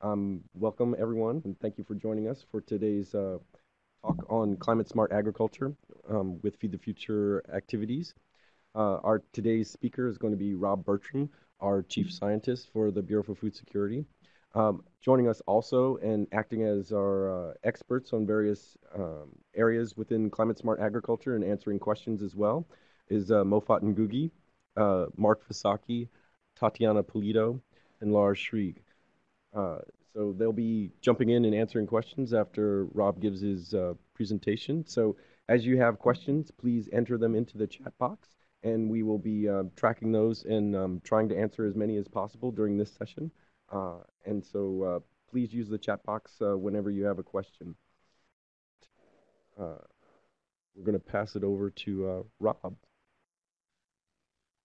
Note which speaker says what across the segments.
Speaker 1: Um, welcome, everyone, and thank you for joining us for today's uh, talk on climate smart agriculture um, with Feed the Future activities. Uh, our today's speaker is going to be Rob Bertram, our chief scientist for the Bureau for Food Security. Um, joining us also and acting as our uh, experts on various um, areas within climate smart agriculture and answering questions as well is uh, Mofat Ngugi, uh, Mark Visocky, Tatiana Polito, and Laura Schreeg. Uh, so they'll be jumping in and answering questions after Rob gives his uh, presentation. So as you have questions, please enter them into the chat box, and we will be uh, tracking those and um, trying to answer as many as possible during this session. Uh, and so uh, please use the chat box uh, whenever you have a question. we're going to pass it over to Rob.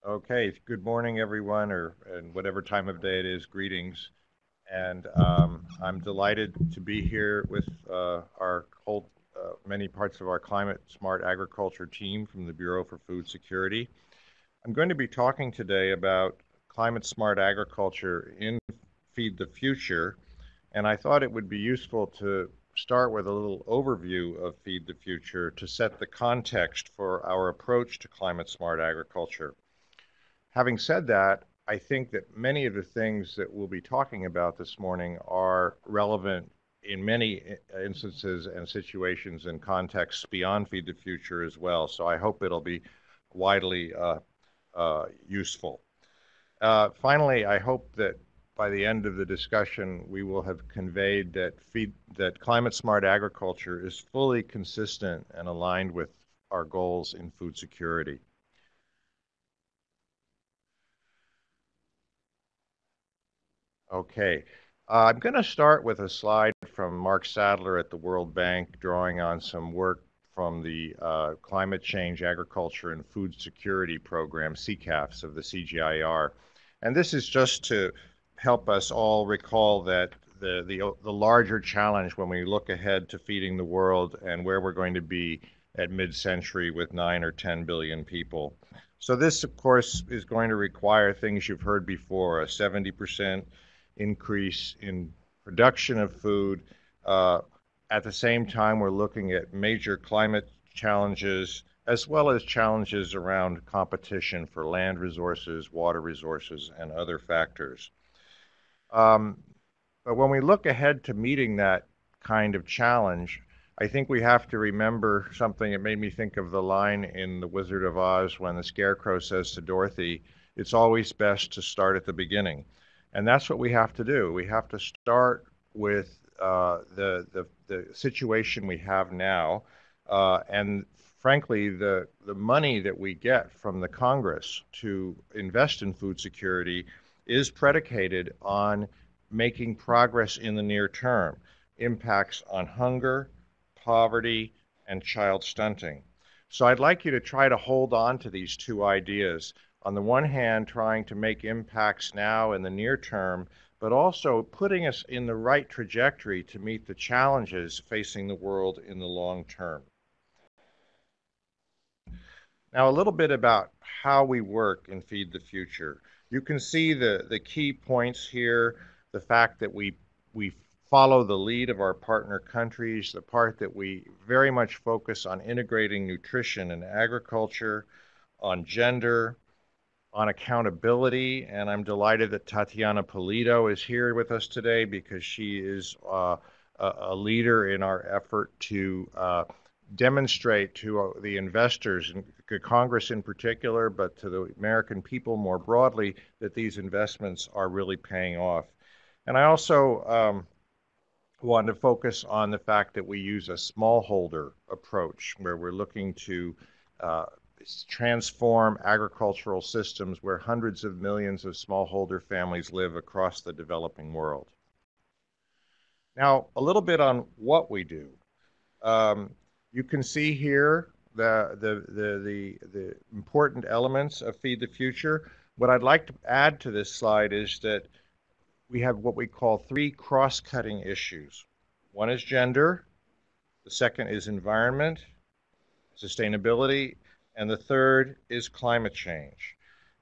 Speaker 2: Okay, good morning, everyone, or and whatever time of day it is, greetings. And um, I'm delighted to be here with uh, our whole, uh, many parts of our climate smart agriculture team from the Bureau for Food Security. I'm going to be talking today about climate smart agriculture in Feed the Future, and I thought it would be useful to start with a little overview of Feed the Future to set the context for our approach to climate smart agriculture. Having said that, I think that many of the things that we'll be talking about this morning are relevant in many instances and situations and contexts beyond Feed the Future as well. So I hope it'll be widely uh, uh, useful. Uh, finally, I hope that by the end of the discussion, we will have conveyed that feed, that climate smart agriculture is fully consistent and aligned with our goals in food security. Okay. Uh, I'm going to start with a slide from Marc Sadler at the World Bank, drawing on some work from the uh, Climate Change, Agriculture, and Food Security Program, CCAFS, of the CGIAR. And this is just to help us all recall that the, the, the larger challenge when we look ahead to feeding the world and where we're going to be at mid-century with 9 or 10 billion people. So this, of course, is going to require things you've heard before, a 70% increase in production of food. Uh, at the same time, we're looking at major climate challenges as well as challenges around competition for land resources, water resources, and other factors. Um, but when we look ahead to meeting that kind of challenge, I think we have to remember something that made me think of the line in The Wizard of Oz when the Scarecrow says to Dorothy, It's always best to start at the beginning. And that's what we have to do. We have to start with uh, the, the, the, situation we have now. Uh, and frankly, the, the money that we get from the Congress to invest in food security is predicated on making progress in the near term, impacts on hunger, poverty, and child stunting. So I'd like you to try to hold on to these two ideas on the one hand, trying to make impacts now in the near term, but also putting us in the right trajectory to meet the challenges facing the world in the long term. Now, a little bit about how we work in Feed the Future. You can see the, the key points here, the fact that we, we follow the lead of our partner countries, the part that we very much focus on integrating nutrition and agriculture, on gender, on accountability, and I'm delighted that Tatiana Polito is here with us today because she is uh, a, leader in our effort to uh, demonstrate to uh, the investors, and Congress in particular, but to the American people more broadly, that these investments are really paying off. And I also um, want to focus on the fact that we use a smallholder approach where we're looking to uh, transform agricultural systems where hundreds of millions of smallholder families live across the developing world. Now, a little bit on what we do. Um, you can see here the, the, the, the, the important elements of Feed the Future. What I'd like to add to this slide is that we have what we call three cross-cutting issues. One is gender, the second is environment, sustainability, and the third is climate change.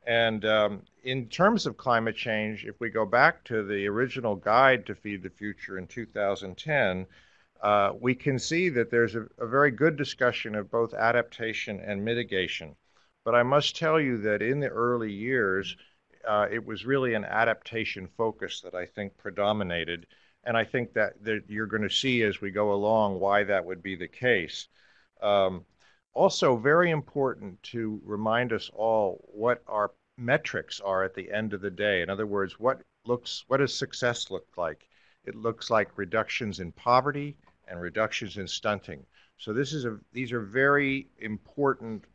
Speaker 2: And um, in terms of climate change, if we go back to the original guide to Feed the Future in 2010, uh, we can see that there's a, a, very good discussion of both adaptation and mitigation. But I must tell you that in the early years, uh, it was really an adaptation focus that I think predominated. And I think that, that you're going to see as we go along why that would be the case. Um, also, very important to remind us all what our metrics are at the end of the day. In other words, what looks what does success look like? It looks like reductions in poverty, and reductions in stunting. So this is a, these are very important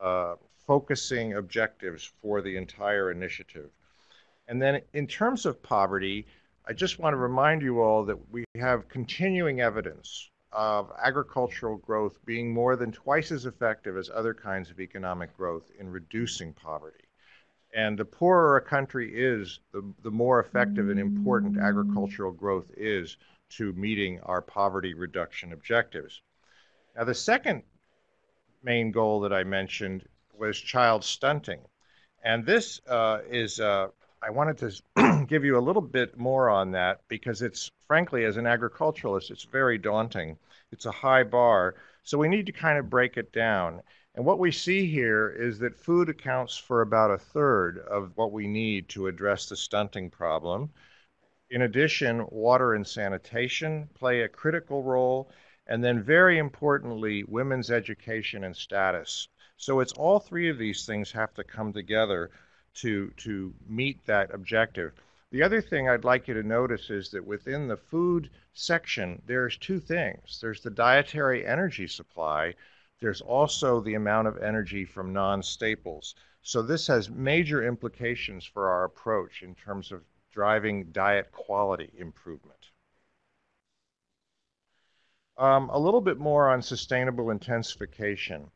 Speaker 2: uh, focusing objectives for the entire initiative. And then in terms of poverty, I just want to remind you all that we have continuing evidence of agricultural growth being more than twice as effective as other kinds of economic growth in reducing poverty. And the poorer a country is, the, the more effective and important agricultural growth is to meeting our poverty reduction objectives. Now, the second main goal that I mentioned was child stunting. And this uh, is, uh, I wanted to give you a little bit more on that because it's, frankly, as an agriculturalist, it's very daunting. It's a high bar. So we need to kind of break it down. And what we see here is that food accounts for about a third of what we need to address the stunting problem. In addition, water and sanitation play a critical role, and then very importantly, women's education and status. So it's all three of these things have to come together to, to meet that objective. The other thing I'd like you to notice is that within the food section, there's two things. There's the dietary energy supply. There's also the amount of energy from non-staples. So this has major implications for our approach in terms of driving diet quality improvement. Um, a little bit more on sustainable intensification.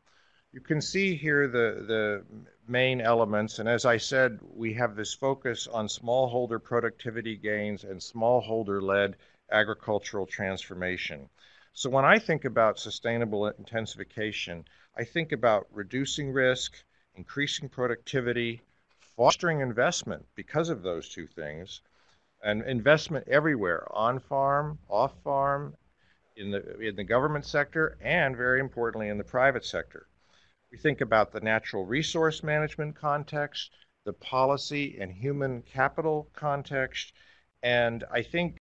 Speaker 2: You can see here the, the main elements, and as I said, we have this focus on smallholder productivity gains and smallholder-led agricultural transformation. So when I think about sustainable intensification, I think about reducing risk, increasing productivity, fostering investment because of those two things, and investment everywhere, on farm, off farm, in the in the government sector, and very importantly in the private sector. We think about the natural resource management context, the policy and human capital context, and I think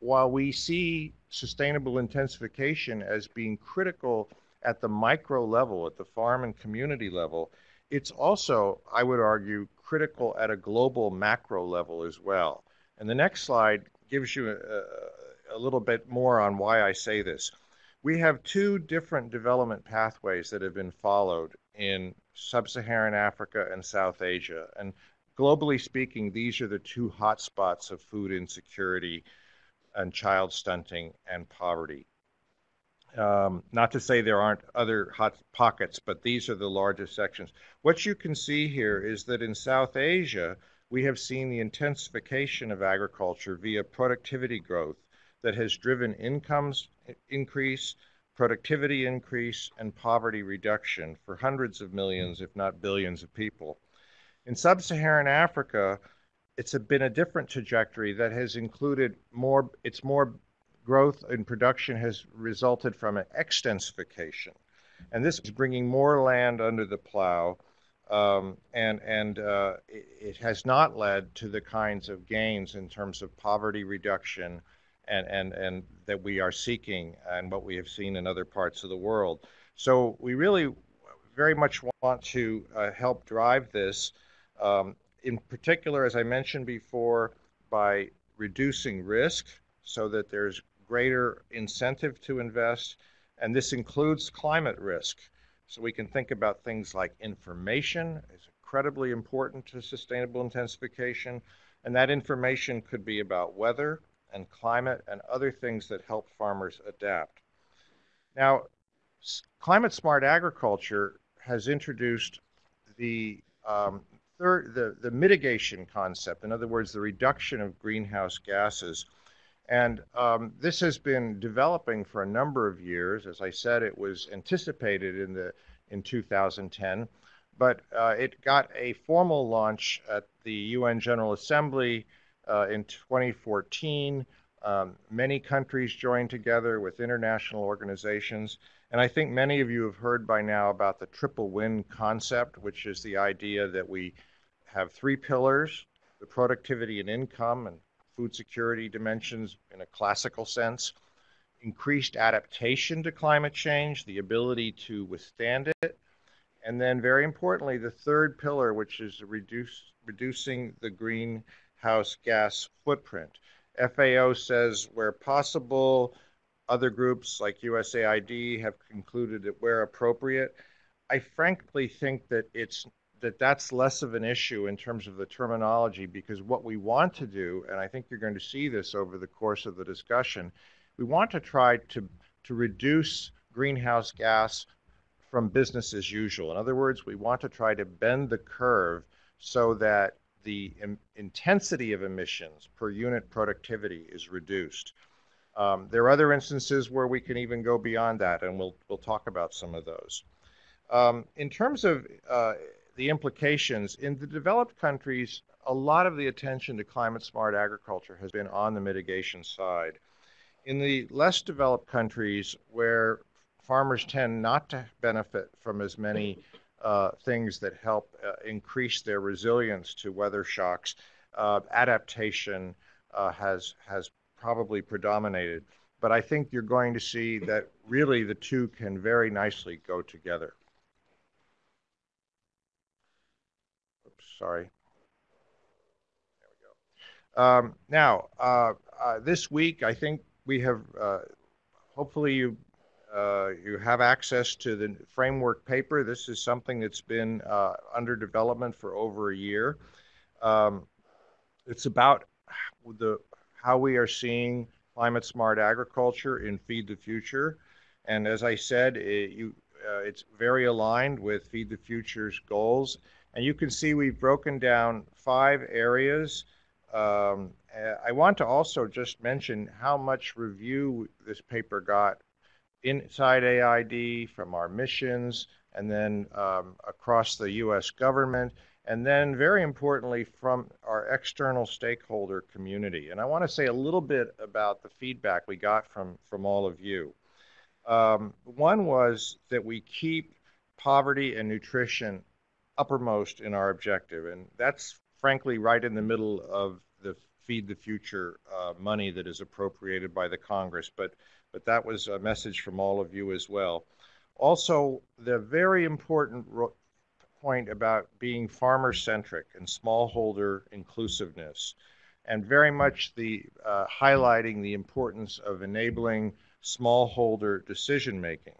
Speaker 2: while we see sustainable intensification as being critical at the micro level, at the farm and community level, it's also, I would argue, critical at a global macro level as well. And the next slide gives you a, a little bit more on why I say this. We have two different development pathways that have been followed in sub-Saharan Africa and South Asia. And globally speaking, these are the two hotspots of food insecurity and child stunting and poverty. Um, not to say there aren't other hot pockets, but these are the largest sections. What you can see here is that in South Asia, we have seen the intensification of agriculture via productivity growth that has driven incomes increase, productivity increase, and poverty reduction for hundreds of millions, if not billions, of people. In sub Saharan Africa, it's been a different trajectory that has included more, it's more growth in production has resulted from an extensification. And this is bringing more land under the plow, um, and, and uh, it, it, has not led to the kinds of gains in terms of poverty reduction and, and, and that we are seeking and what we have seen in other parts of the world. So we really very much want to uh, help drive this, um, in particular, as I mentioned before, by reducing risk so that there's greater incentive to invest, and this includes climate risk. So we can think about things like information is incredibly important to sustainable intensification, and that information could be about weather and climate and other things that help farmers adapt. Now, climate smart agriculture has introduced the um, third, the, the mitigation concept, in other words, the reduction of greenhouse gases and um, this has been developing for a number of years. As I said, it was anticipated in the in 2010. but uh, it got a formal launch at the UN General Assembly uh, in 2014. Um, many countries joined together with international organizations. And I think many of you have heard by now about the triple win concept, which is the idea that we have three pillars the productivity and income and food security dimensions in a classical sense, increased adaptation to climate change, the ability to withstand it, and then very importantly, the third pillar, which is reduce, reducing the greenhouse gas footprint. FAO says where possible, other groups like USAID have concluded that where appropriate. I frankly think that it's that that's less of an issue in terms of the terminology because what we want to do, and I think you're going to see this over the course of the discussion, we want to try to to reduce greenhouse gas from business as usual. In other words, we want to try to bend the curve so that the intensity of emissions per unit productivity is reduced. Um, there are other instances where we can even go beyond that, and we'll, we'll talk about some of those. Um, in terms of uh, the implications, in the developed countries, a lot of the attention to climate smart agriculture has been on the mitigation side. In the less developed countries, where farmers tend not to benefit from as many uh, things that help uh, increase their resilience to weather shocks. Uh, adaptation uh, has has probably predominated, but I think you're going to see that really the two can very nicely go together. Oops, sorry. There we go. Um, now, uh, this week, I think we have. hopefully, you uh, you have access to the framework paper. This is something that's been uh, under development for over a year. Um, it's about the how we are seeing climate smart agriculture in Feed the Future. And as I said, it, you, uh, it's very aligned with Feed the Future's goals. And you can see we've broken down five areas. Um, I want to also just mention how much review this paper got inside AID, from our missions, and then um, across the U.S. government, and then very importantly from our external stakeholder community. And I want to say a little bit about the feedback we got from, from all of you. Um, one was that we keep poverty and nutrition uppermost in our objective, and that's frankly right in the middle of the Feed the Future uh, money that is appropriated by the Congress. But but that was a message from all of you as well. Also, the very important point about being farmer centric and smallholder inclusiveness, and very much the uh, highlighting the importance of enabling smallholder decision making.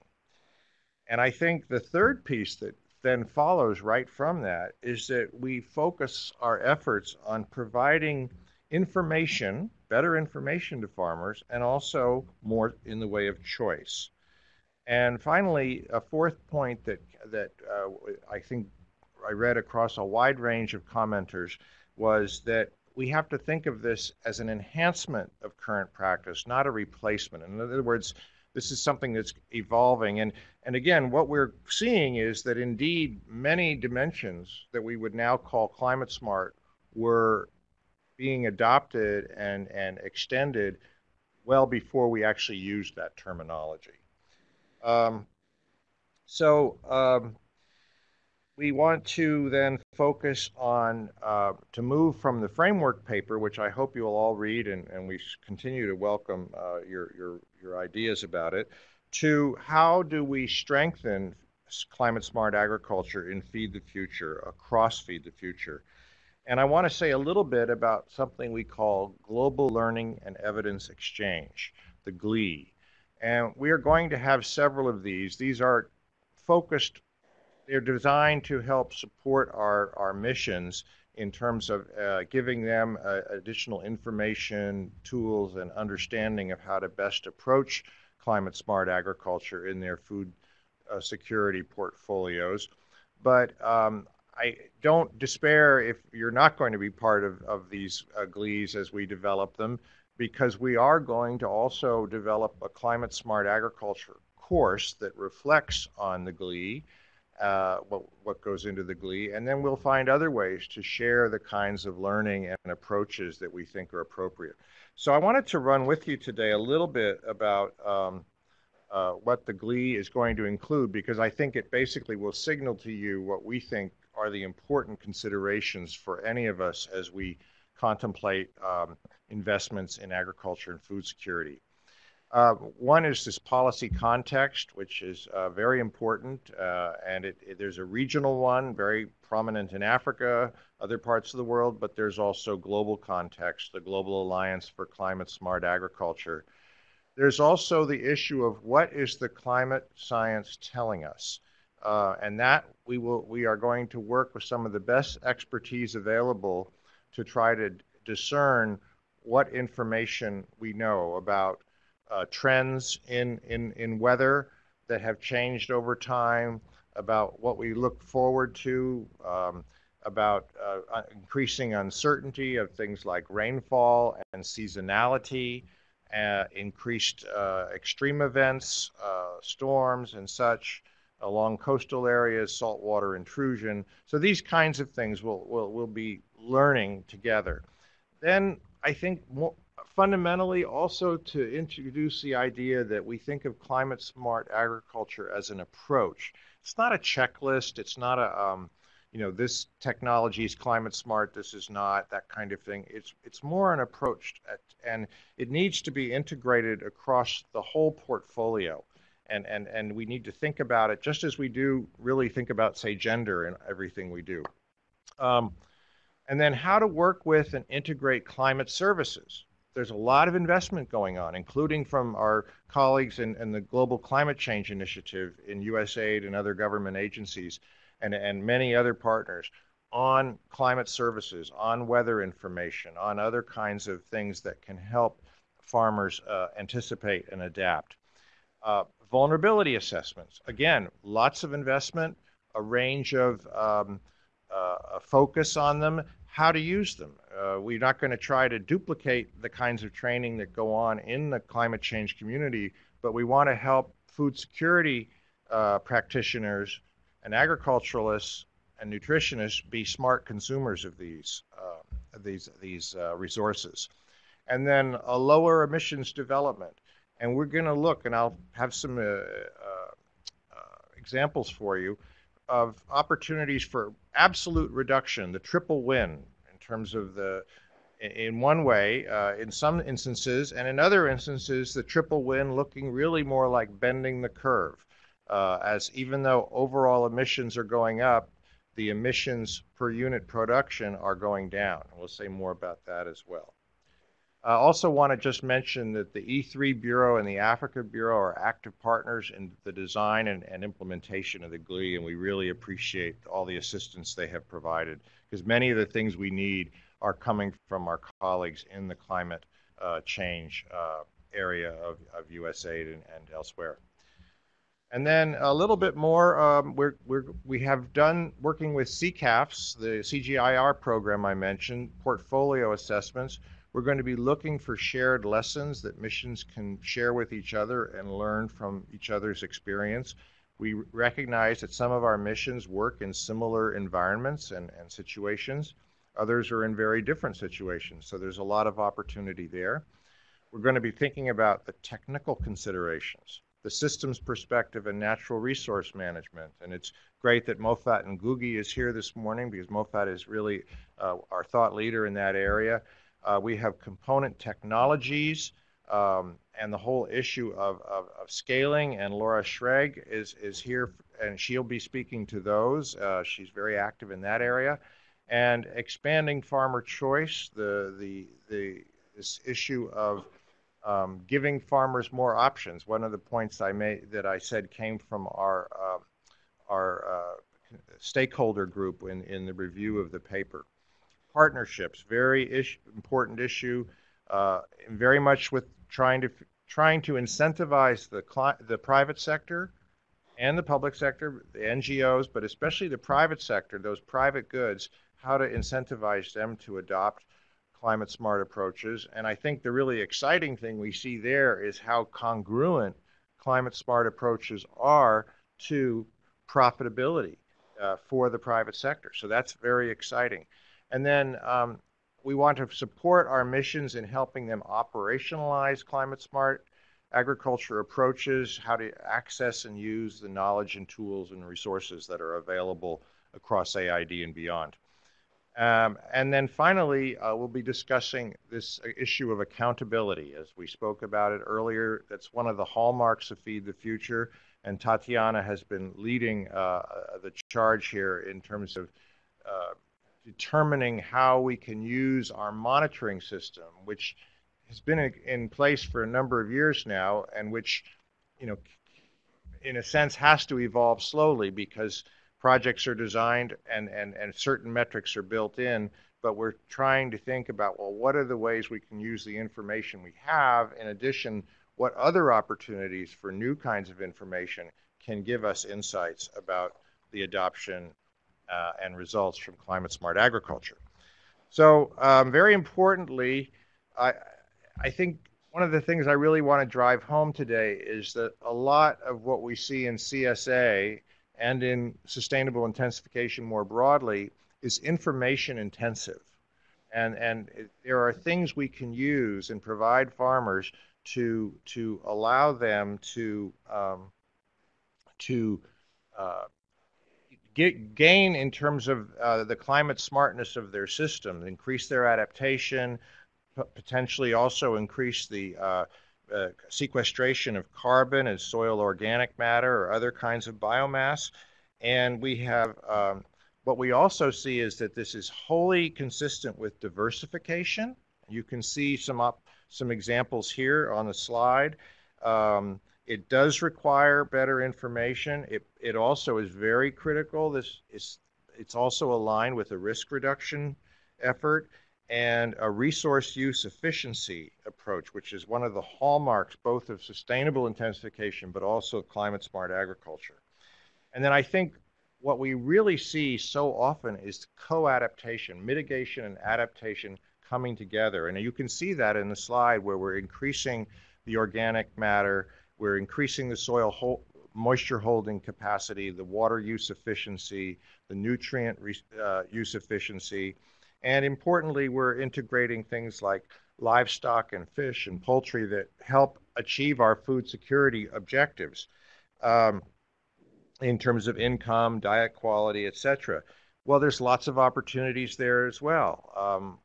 Speaker 2: And I think the third piece that then follows right from that is that we focus our efforts on providing information better information to farmers, and also more in the way of choice. And finally, a fourth point that that uh, I think I read across a wide range of commenters was that we have to think of this as an enhancement of current practice, not a replacement. In other words, this is something that's evolving. And, and again, what we're seeing is that indeed many dimensions that we would now call climate smart were being adopted and, and extended well before we actually used that terminology. Um, so um, we want to then focus on uh, to move from the framework paper, which I hope you'll all read, and, and we continue to welcome uh, your, your, your ideas about it, to how do we strengthen climate smart agriculture in Feed the Future, across Feed the Future. And I want to say a little bit about something we call Global Learning and Evidence Exchange, the GLEE. And we are going to have several of these. These are focused, they're designed to help support our, our missions in terms of uh, giving them uh, additional information, tools, and understanding of how to best approach climate smart agriculture in their food uh, security portfolios. But um, I don't despair if you're not going to be part of, of these uh, GLEEs as we develop them, because we are going to also develop a climate smart agriculture course that reflects on the GLEE, uh, what, what goes into the GLEE, and then we'll find other ways to share the kinds of learning and approaches that we think are appropriate. So I wanted to run with you today a little bit about um, uh, what the GLEE is going to include because I think it basically will signal to you what we think are the important considerations for any of us as we contemplate um, investments in agriculture and food security. Uh, one is this policy context, which is uh, very important, uh, and it, it, there's a regional one, very prominent in Africa, other parts of the world, but there's also global context, the Global Alliance for Climate Smart Agriculture. There's also the issue of what is the climate science telling us, uh, and that we will we are going to work with some of the best expertise available to try to discern what information we know about uh, trends in, in, in weather that have changed over time, about what we look forward to, um, about uh, increasing uncertainty of things like rainfall and seasonality, uh, increased uh, extreme events, uh, storms, and such along coastal areas, saltwater intrusion. So these kinds of things we'll, we'll, we'll be learning together. Then I think more, fundamentally also to introduce the idea that we think of climate smart agriculture as an approach. It's not a checklist. It's not a, um, you know, this technology is climate smart. This is not that kind of thing. It's it's more an approach, at, and it needs to be integrated across the whole portfolio. And, and, and we need to think about it just as we do really think about, say, gender and everything we do. Um, and then how to work with and integrate climate services there's a lot of investment going on, including from our colleagues in, in, the Global Climate Change Initiative in USAID and other government agencies and, and many other partners on climate services, on weather information, on other kinds of things that can help farmers uh, anticipate and adapt. Uh, vulnerability assessments, again, lots of investment, a range of um, uh, focus on them, how to use them. Uh, we're not going to try to duplicate the kinds of training that go on in the climate change community, but we want to help food security uh, practitioners and agriculturalists and nutritionists be smart consumers of these uh, these these uh, resources, and then a lower emissions development. And we're going to look, and I'll have some uh, uh, examples for you of opportunities for absolute reduction, the triple win in terms of the, in one way, uh, in some instances, and in other instances, the triple win looking really more like bending the curve. Uh, as even though overall emissions are going up, the emissions per unit production are going down. We'll say more about that as well. I also want to just mention that the E3 Bureau and the Africa Bureau are active partners in the design and, and implementation of the GLEE, and we really appreciate all the assistance they have provided because many of the things we need are coming from our colleagues in the climate uh, change uh, area of, of USAID and, and, elsewhere. And then a little bit more, um, we're, we're, we have done working with CCAFS, the CGIAR program I mentioned, portfolio assessments. We're going to be looking for shared lessons that missions can share with each other and learn from each other's experience. We recognize that some of our missions work in similar environments and, and situations. Others are in very different situations, so there's a lot of opportunity there. We're going to be thinking about the technical considerations, the systems perspective, and natural resource management. And it's great that Mofat Ngugi is here this morning because Mofat is really uh, our thought leader in that area. Uh, we have component technologies um, and the whole issue of, of, of, scaling. And Laura Schreeg is, is here, and she'll be speaking to those. Uh, she's very active in that area. And expanding farmer choice, the, the, the, this issue of um, giving farmers more options. One of the points I made that I said came from our, uh, our stakeholder group in, in the review of the paper partnerships, very ish, important issue, uh, very much with trying to trying to incentivize the the private sector and the public sector, the NGOs, but especially the private sector, those private goods, how to incentivize them to adopt climate smart approaches. And I think the really exciting thing we see there is how congruent climate smart approaches are to profitability uh, for the private sector. So that's very exciting. And then um, we want to support our missions in helping them operationalize climate smart agriculture approaches, how to access and use the knowledge and tools and resources that are available across AID and beyond. Um, and then finally, uh, we'll be discussing this issue of accountability. As we spoke about it earlier, that's one of the hallmarks of Feed the Future, and Tatiana has been leading uh, the charge here in terms of uh, determining how we can use our monitoring system, which has been in place for a number of years now, and which, you know, in a sense, has to evolve slowly because projects are designed and, and, and certain metrics are built in. But we're trying to think about well, what are the ways we can use the information we have? In addition, what other opportunities for new kinds of information can give us insights about the adoption uh, and results from climate smart agriculture. So, um, very importantly, I, I think one of the things I really want to drive home today is that a lot of what we see in CSA and in sustainable intensification more broadly is information intensive. And, and it, there are things we can use and provide farmers to, to allow them to, um, to uh, get, gain in terms of uh, the climate smartness of their system, increase their adaptation, potentially also increase the uh, uh, sequestration of carbon and soil organic matter or other kinds of biomass. And we have um, what we also see is that this is wholly consistent with diversification. You can see some up, some examples here on the slide. Um, it does require better information. It, it also is very critical. This is it's also aligned with a risk reduction effort and a resource use efficiency approach, which is one of the hallmarks both of sustainable intensification but also climate smart agriculture. And then I think what we really see so often is co-adaptation, mitigation and adaptation coming together. And you can see that in the slide where we're increasing the organic matter, we're increasing the soil moisture holding capacity, the water use efficiency, the nutrient uh, use efficiency, and importantly, we're integrating things like livestock and fish and poultry that help achieve our food security objectives um, in terms of income, diet quality, etc. Well, there's lots of opportunities there as well. Um,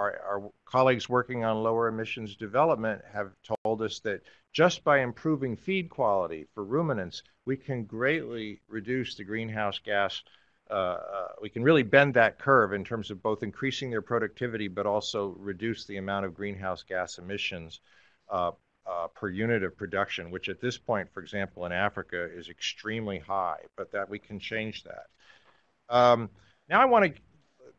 Speaker 2: our, our, colleagues working on lower emissions development have told us that just by improving feed quality for ruminants, we can greatly reduce the greenhouse gas uh, uh, we can really bend that curve in terms of both increasing their productivity but also reduce the amount of greenhouse gas emissions uh, uh, per unit of production, which at this point, for example, in Africa is extremely high, but that we can change that. Um, now I want to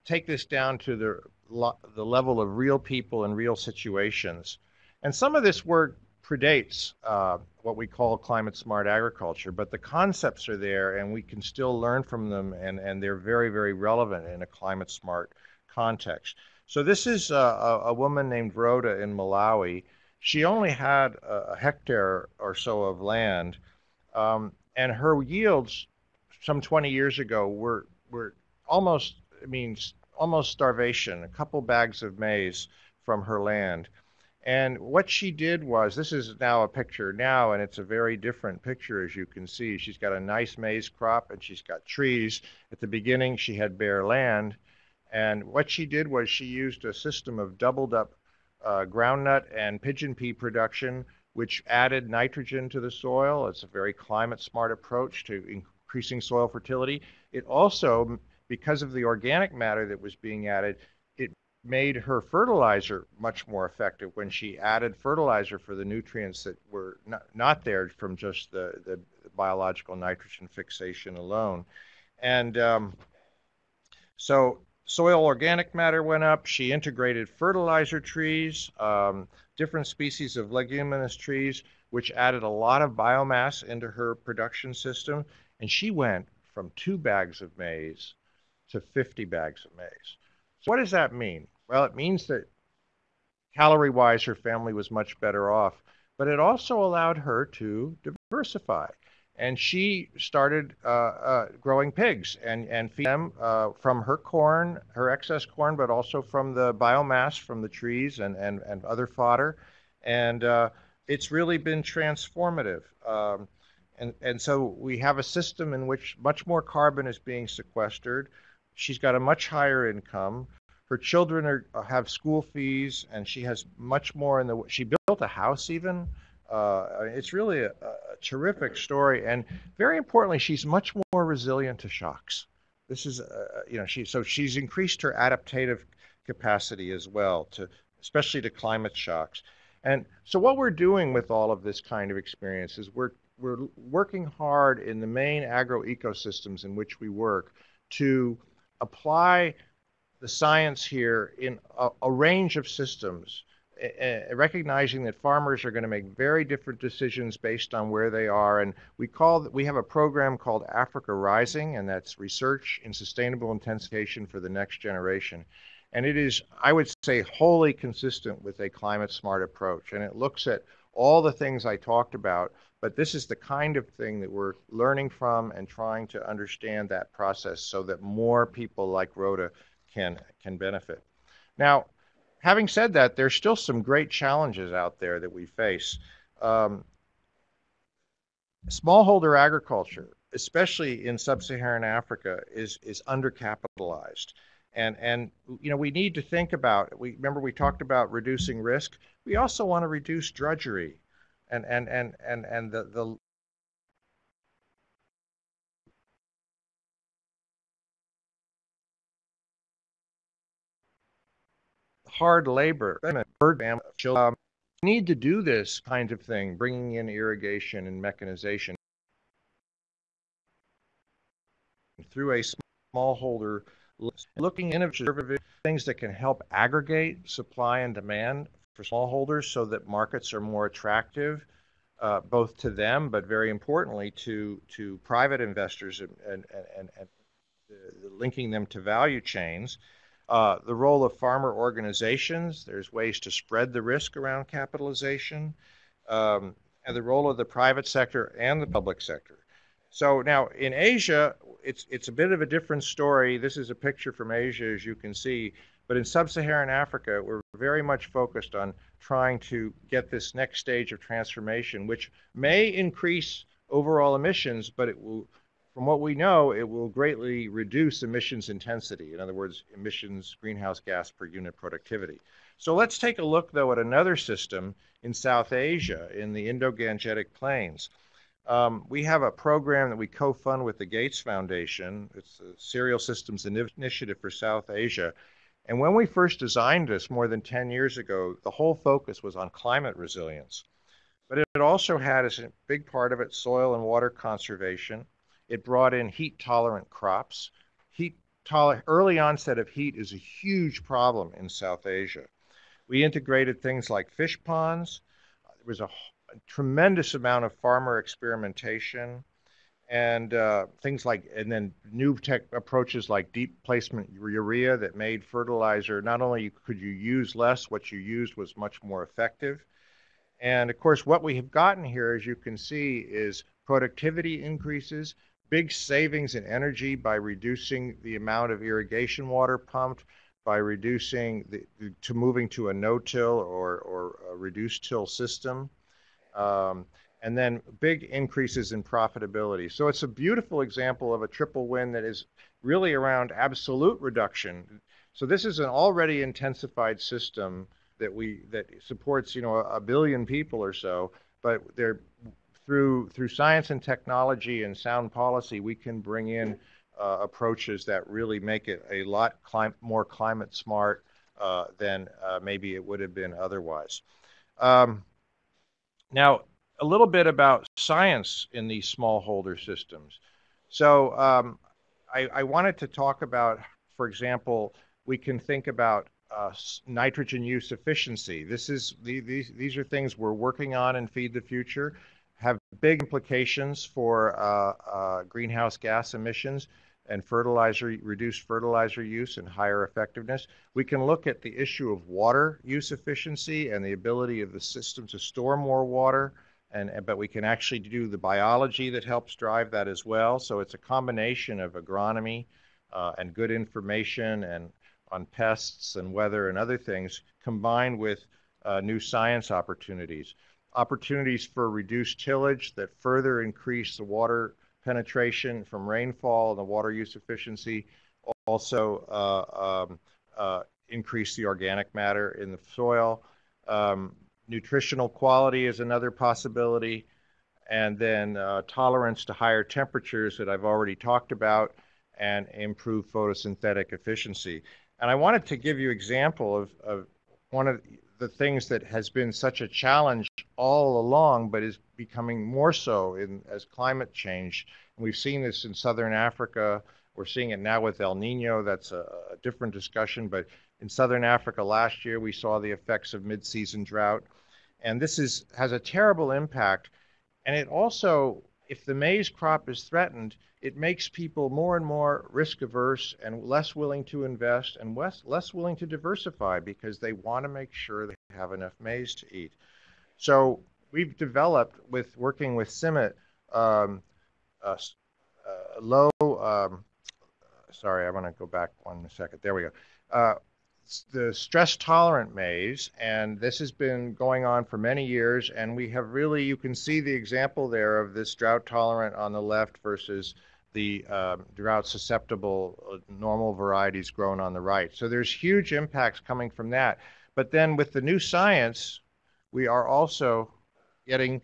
Speaker 2: take this down to the, the level of real people and real situations. And some of this work predates uh, what we call climate smart agriculture, but the concepts are there and we can still learn from them and, and they're very, very relevant in a climate smart context. So this is a, a woman named Rhoda in Malawi. She only had a hectare or so of land, um, and her yields some 20 years ago were, were almost, I mean, almost starvation, a couple bags of maize from her land. And what she did was, this is now a picture now, and it's a very different picture as you can see. She's got a nice maize crop and she's got trees. At the beginning, she had bare land. And what she did was she used a system of doubled up uh, groundnut and pigeon pea production, which added nitrogen to the soil. It's a very climate smart approach to increasing soil fertility. It also, because of the organic matter that was being added, it made her fertilizer much more effective when she added fertilizer for the nutrients that were not, not there from just the, the biological nitrogen fixation alone. And um, so soil organic matter went up. She integrated fertilizer trees, um, different species of leguminous trees, which added a lot of biomass into her production system. And she went from two bags of maize to 50 bags of maize. So what does that mean? Well, it means that calorie wise, her family was much better off, but it also allowed her to diversify. and she started uh, uh, growing pigs and and feed them uh, from her corn, her excess corn, but also from the biomass from the trees and and, and other fodder, and uh, it's really been transformative. Um, and and so we have a system in which much more carbon is being sequestered. She's got a much higher income. Her children are, have school fees, and she has much more in the. She built a house even uh, it's really a, a, terrific story, and very importantly, she's much more resilient to shocks. This is, uh, you know, she so she's increased her adaptive capacity as well to, especially to climate shocks. And so what we're doing with all of this kind of experience is we're we're working hard in the main agro ecosystems in which we work to apply the science here in a, a range of systems uh, recognizing that farmers are going to make very different decisions based on where they are. And we call we have a program called Africa Rising, and that's research in sustainable intensification for the next generation. And it is, I would say, wholly consistent with a climate smart approach. And it looks at all the things I talked about, but this is the kind of thing that we're learning from and trying to understand that process so that more people like Rhoda can can benefit. Now, having said that, there's still some great challenges out there that we face. Um, smallholder agriculture, especially in sub-Saharan Africa, is is undercapitalized. And and you know we need to think about. We remember we talked about reducing risk. We also want to reduce drudgery, and and and and and the the hard labor, um, need to do this kind of thing, bringing in irrigation and mechanization. Through a smallholder, looking innovative things that can help aggregate supply and demand for smallholders so that markets are more attractive, uh, both to them, but very importantly to to private investors and and and, and linking them to value chains. Uh, the role of farmer organizations, there's ways to spread the risk around capitalization, um, and the role of the private sector and the public sector. So now in Asia, it's, it's a bit of a different story. This is a picture from Asia, as you can see. But in sub Saharan Africa, we're very much focused on trying to get this next stage of transformation, which may increase overall emissions, but it will from what we know, it will greatly reduce emissions intensity. In other words, emissions greenhouse gas per unit productivity. So let's take a look, though, at another system in South Asia, in the Indo-Gangetic Plains. Um, we have a program that we co-fund with the Gates Foundation. It's the Cereal Systems Initiative for South Asia. And when we first designed this more than 10 years ago, the whole focus was on climate resilience. But it also had as a big part of it soil and water conservation, it brought in heat tolerant crops. Heat toler- early onset of heat is a huge problem in South Asia. We integrated things like fish ponds. There was a, a tremendous amount of farmer experimentation and uh, things like, and then new tech approaches like deep placement urea that made fertilizer. Not only could you use less, what you used was much more effective. And of course, what we have gotten here, as you can see, is productivity increases, big savings in energy by reducing the amount of irrigation water pumped, by reducing the, to moving to a no-till or, or a reduced till system, um, and then big increases in profitability. So it's a beautiful example of a triple win that is really around absolute reduction. So this is an already intensified system that we that supports you know a billion people or so, but they're through through science and technology and sound policy, we can bring in uh, approaches that really make it a lot clim- more climate smart uh, than uh, maybe it would have been otherwise. Um, now, a little bit about science in these smallholder systems. So, um, I, I, wanted to talk about, for example, we can think about uh, nitrogen use efficiency. This is these these are things we're working on in Feed the Future have big implications for uh, uh, greenhouse gas emissions and fertilizer, reduced fertilizer use and higher effectiveness. We can look at the issue of water use efficiency and the ability of the system to store more water and but we can actually do the biology that helps drive that as well. So it's a combination of agronomy uh, and good information and on pests and weather and other things combined with uh, new science opportunities. Opportunities for reduced tillage that further increase the water penetration from rainfall and the water use efficiency. Also, uh, um, uh, increase the organic matter in the soil. Um, nutritional quality is another possibility. And then uh, tolerance to higher temperatures that I've already talked about and improve photosynthetic efficiency. And I wanted to give you example of, of one of the things that has been such a challenge all along, but is becoming more so in, as climate change. And we've seen this in southern Africa. We're seeing it now with El Nino. That's a, a different discussion. But in southern Africa last year, we saw the effects of mid-season drought. And this is, has a terrible impact. And it also, if the maize crop is threatened, it makes people more and more risk averse and less willing to invest and less, less willing to diversify because they want to make sure they have enough maize to eat. So we've developed with working with CIMMYT um, low. Um, sorry, I want to go back one second. There we go. Uh, the stress tolerant maize, and this has been going on for many years. And we have really, you can see the example there of this drought tolerant on the left versus the um, drought susceptible uh, normal varieties grown on the right. So there's huge impacts coming from that. But then with the new science, we are also getting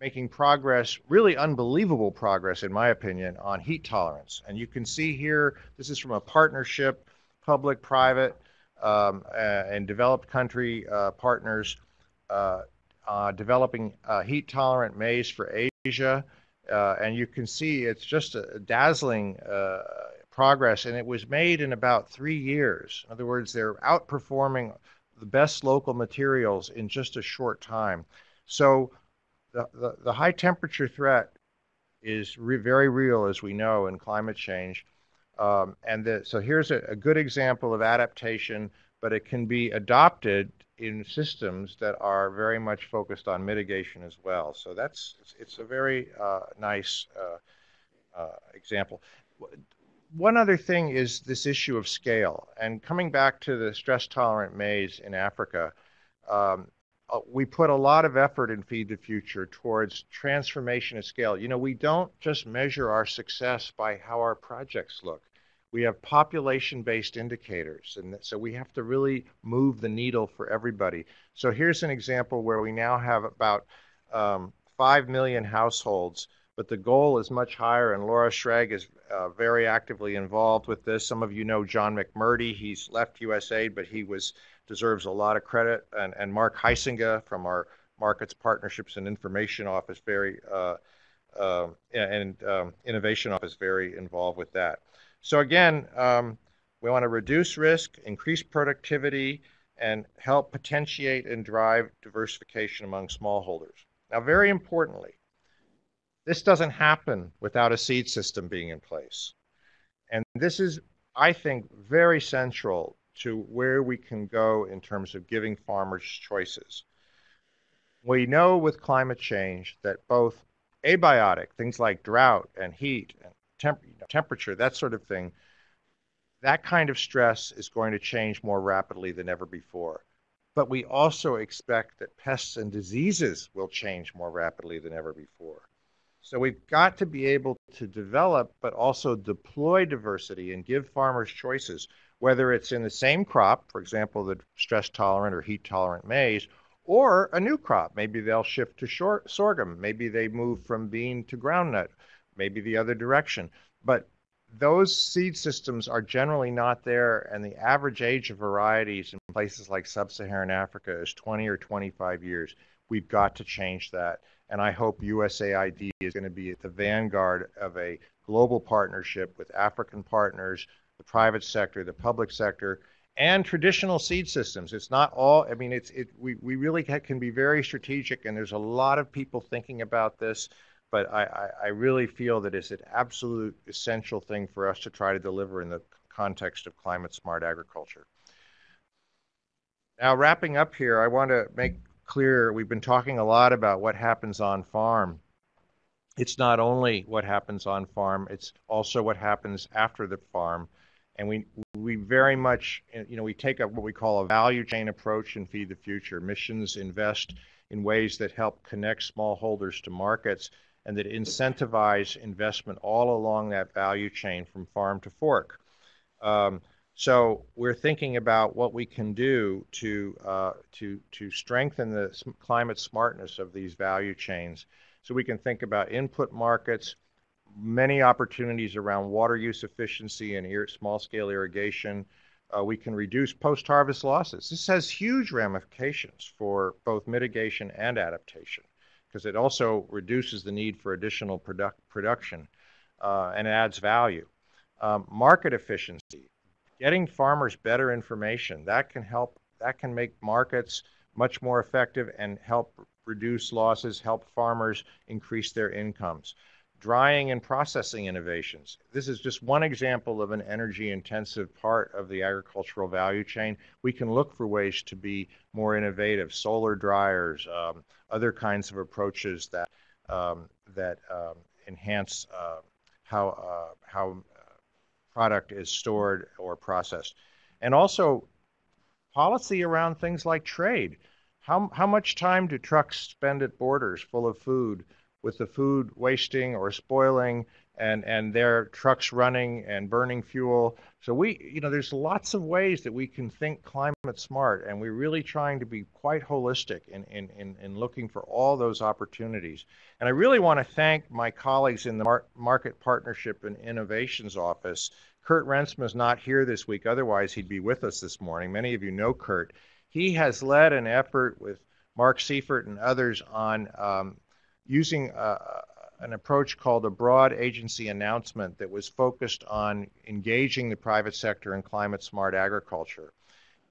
Speaker 2: making progress, really unbelievable progress, in my opinion, on heat tolerance. And you can see here, this is from a partnership, public, private, um, uh, and developed country uh, partners uh, developing heat tolerant maize for Asia. And you can see it's just a dazzling progress, and it was made in about three years. In other words, they're outperforming the best local materials in just a short time. So the, the, the high temperature threat is re very real, as we know, in climate change. Um, and the, so here's a, a good example of adaptation, but it can be adopted in systems that are very much focused on mitigation as well. So that's it's a very uh, nice uh, uh, example. One other thing is this issue of scale. And coming back to the stress tolerant maize in Africa, um, uh, we put a lot of effort in Feed the Future towards transformation at scale. You know, we don't just measure our success by how our projects look we have population based indicators. And so we have to really move the needle for everybody. So here's an example where we now have about um, 5 million households, but the goal is much higher. And Laura Schreeg is uh, very actively involved with this. Some of you know John McMurdy. He's left USAID, but he was deserves a lot of credit. And, and Mark Heisinga from our Markets Partnerships and Information Office, very uh, uh, and um, Innovation Office, very involved with that. So again, um, we want to reduce risk, increase productivity, and help potentiate and drive diversification among smallholders. Now, very importantly, this doesn't happen without a seed system being in place. And this is, I think, very central to where we can go in terms of giving farmers choices. We know with climate change that both abiotic, things like drought and heat and temp temperature, that sort of thing, that kind of stress is going to change more rapidly than ever before. But we also expect that pests and diseases will change more rapidly than ever before. So we've got to be able to develop, but also deploy diversity and give farmers choices, whether it's in the same crop, for example, the stress tolerant or heat tolerant maize, or a new crop. Maybe they'll shift to short, sorghum. Maybe they move from bean to groundnut maybe the other direction. But those seed systems are generally not there, and the average age of varieties in places like sub Saharan Africa is 20 or 25 years. We've got to change that. And I hope USAID is going to be at the vanguard of a global partnership with African partners, the private sector, the public sector, and traditional seed systems. It's not all, I mean, it's, it, we, we really can be very strategic, and there's a lot of people thinking about this but I, I, really feel that it's an absolute essential thing for us to try to deliver in the context of climate smart agriculture. Now, wrapping up here, I want to make clear, we've been talking a lot about what happens on farm. It's not only what happens on farm, it's also what happens after the farm. And we, we very much, you know, we take up what we call a value chain approach in Feed the Future. Missions invest in ways that help connect smallholders to markets and that incentivize investment all along that value chain from farm to fork. Um, so we're thinking about what we can do to uh, to to strengthen the climate smartness of these value chains. So we can think about input markets, many opportunities around water use efficiency and small-scale irrigation. Uh, we can reduce post-harvest losses. This has huge ramifications for both mitigation and adaptation because it also reduces the need for additional product production uh, and adds value. Um, market efficiency getting farmers better information that can help that can make markets much more effective and help reduce losses help farmers increase their incomes drying and processing innovations this is just one example of an energy intensive part of the agricultural value chain we can look for ways to be more innovative solar dryers um, other kinds of approaches that um, that um, enhance uh, how uh, how product is stored or processed. And also policy around things like trade. How, how much time do trucks spend at borders full of food with the food wasting or spoiling and, and their trucks running and burning fuel? So we, you know, there's lots of ways that we can think climate smart and we're really trying to be quite holistic in, in, in, in looking for all those opportunities. And I really want to thank my colleagues in the Mar Market Partnership and Innovations Office Kurt Rensma is not here this week. Otherwise, he'd be with us this morning. Many of you know Kurt. He has led an effort with Mark Seifert and others on um, using a, an approach called a broad agency announcement that was focused on engaging the private sector in climate smart agriculture.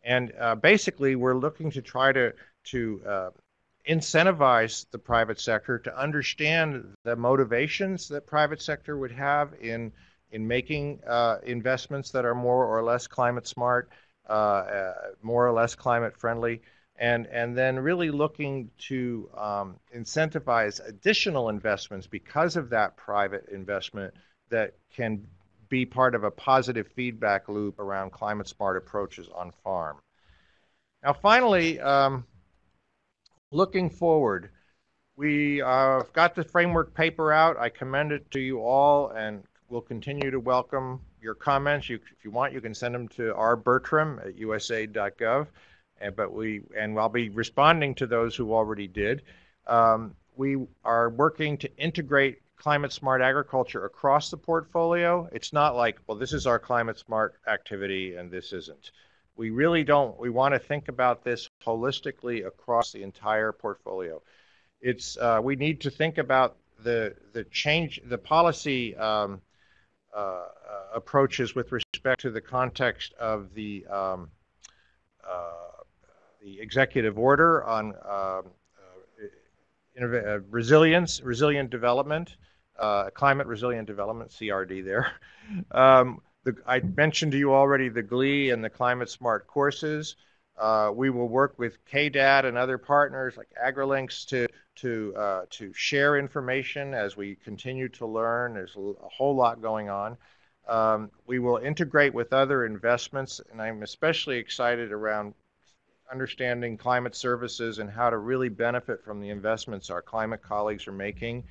Speaker 2: And uh, basically, we're looking to try to, to uh, incentivize the private sector to understand the motivations that private sector would have in in making uh, investments that are more or less climate smart, uh, uh, more or less climate friendly, and and then really looking to um, incentivize additional investments because of that private investment that can be part of a positive feedback loop around climate smart approaches on farm. Now, finally, um, looking forward, we uh, got the framework paper out. I commend it to you all and we'll continue to welcome your comments. You, if you want, you can send them to rbertram at usaid.gov. And, but we, and I'll be responding to those who already did. Um, we are working to integrate climate smart agriculture across the portfolio. It's not like, well, this is our climate smart activity and this isn't. We really don't. We want to think about this holistically across the entire portfolio. It's uh, we need to think about the the change, the policy um, uh, uh, approaches with respect to the context of the um, uh, the executive order on um, resilience, resilient development, climate resilient development, CRD there. Um, the, I mentioned to you already the GLEE and the climate smart courses. Uh, we will work with KDAD and other partners like AgriLinks to to uh, to share information as we continue to learn. There's a whole lot going on. Um, we will integrate with other investments, and I'm especially excited around understanding climate services and how to really benefit from the investments our climate colleagues are making,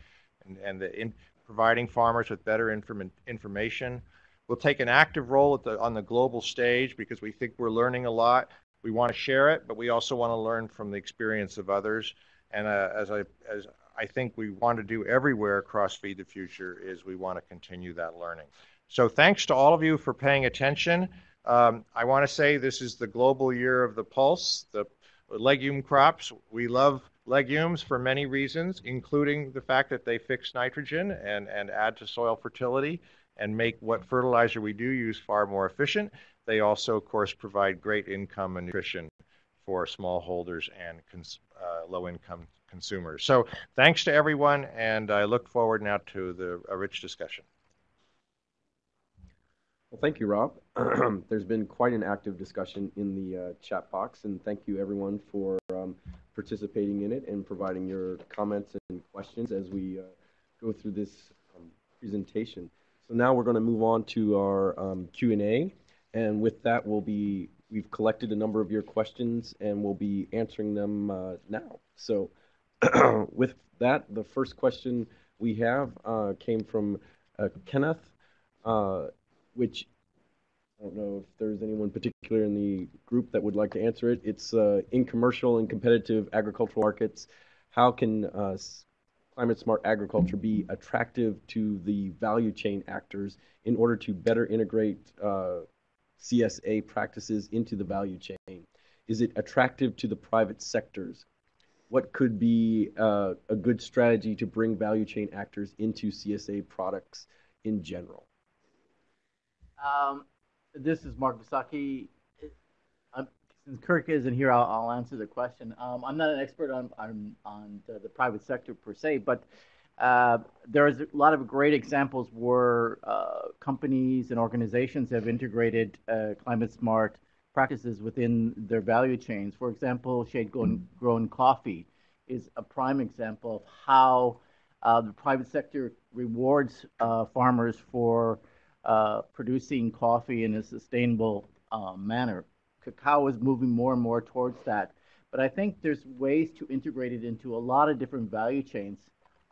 Speaker 2: and, and the in providing farmers with better inform information. We'll take an active role the, on the global stage because we think we're learning a lot. We want to share it, but we also want to learn from the experience of others. And uh, as I as I think we want to do everywhere across Feed the Future is we want to continue that learning. So thanks to all of you for paying attention. Um, I want to say this is the global year of the pulse, the legume crops. We love legumes for many reasons, including the fact that they fix nitrogen and, and add to soil fertility and make what fertilizer we do use far more efficient. They also, of course, provide great income and nutrition for smallholders and uh, low-income consumers. So thanks to everyone, and I look forward now to the, a rich discussion.
Speaker 1: Well, thank you, Rob. There's been quite an active discussion in the uh, chat box, and thank you everyone for um, participating in it and providing your comments and questions as we uh, go through this um, presentation. So now we're going to move on to our um, Q&A, and with that, we'll be we've collected a number of your questions, and we'll be answering them uh, now. So with that, the first question we have uh, came from uh, Kenneth. Which I don't know if there's anyone particular in the group that would like to answer it. It's uh, in commercial and competitive agricultural markets, how can uh, climate smart agriculture be attractive to the value chain actors in order to better integrate uh, CSA practices into the value chain? Is it attractive to the private sectors? What could be uh, a good strategy to bring value chain actors into CSA products in general?
Speaker 3: Um, this is Mark Visocky. since Kirk isn't here, I'll, I'll answer the question. Um, I'm not an expert on on, on the, the, private sector per se, but uh, there's a lot of great examples where uh, companies and organizations have integrated uh, climate smart practices within their value chains. For example, shade grown, grown coffee is a prime example of how uh, the private sector rewards uh, farmers for uh, producing coffee in a sustainable uh, manner. Cacao is moving more and more towards that. But I think there's ways to integrate it into a lot of different value chains.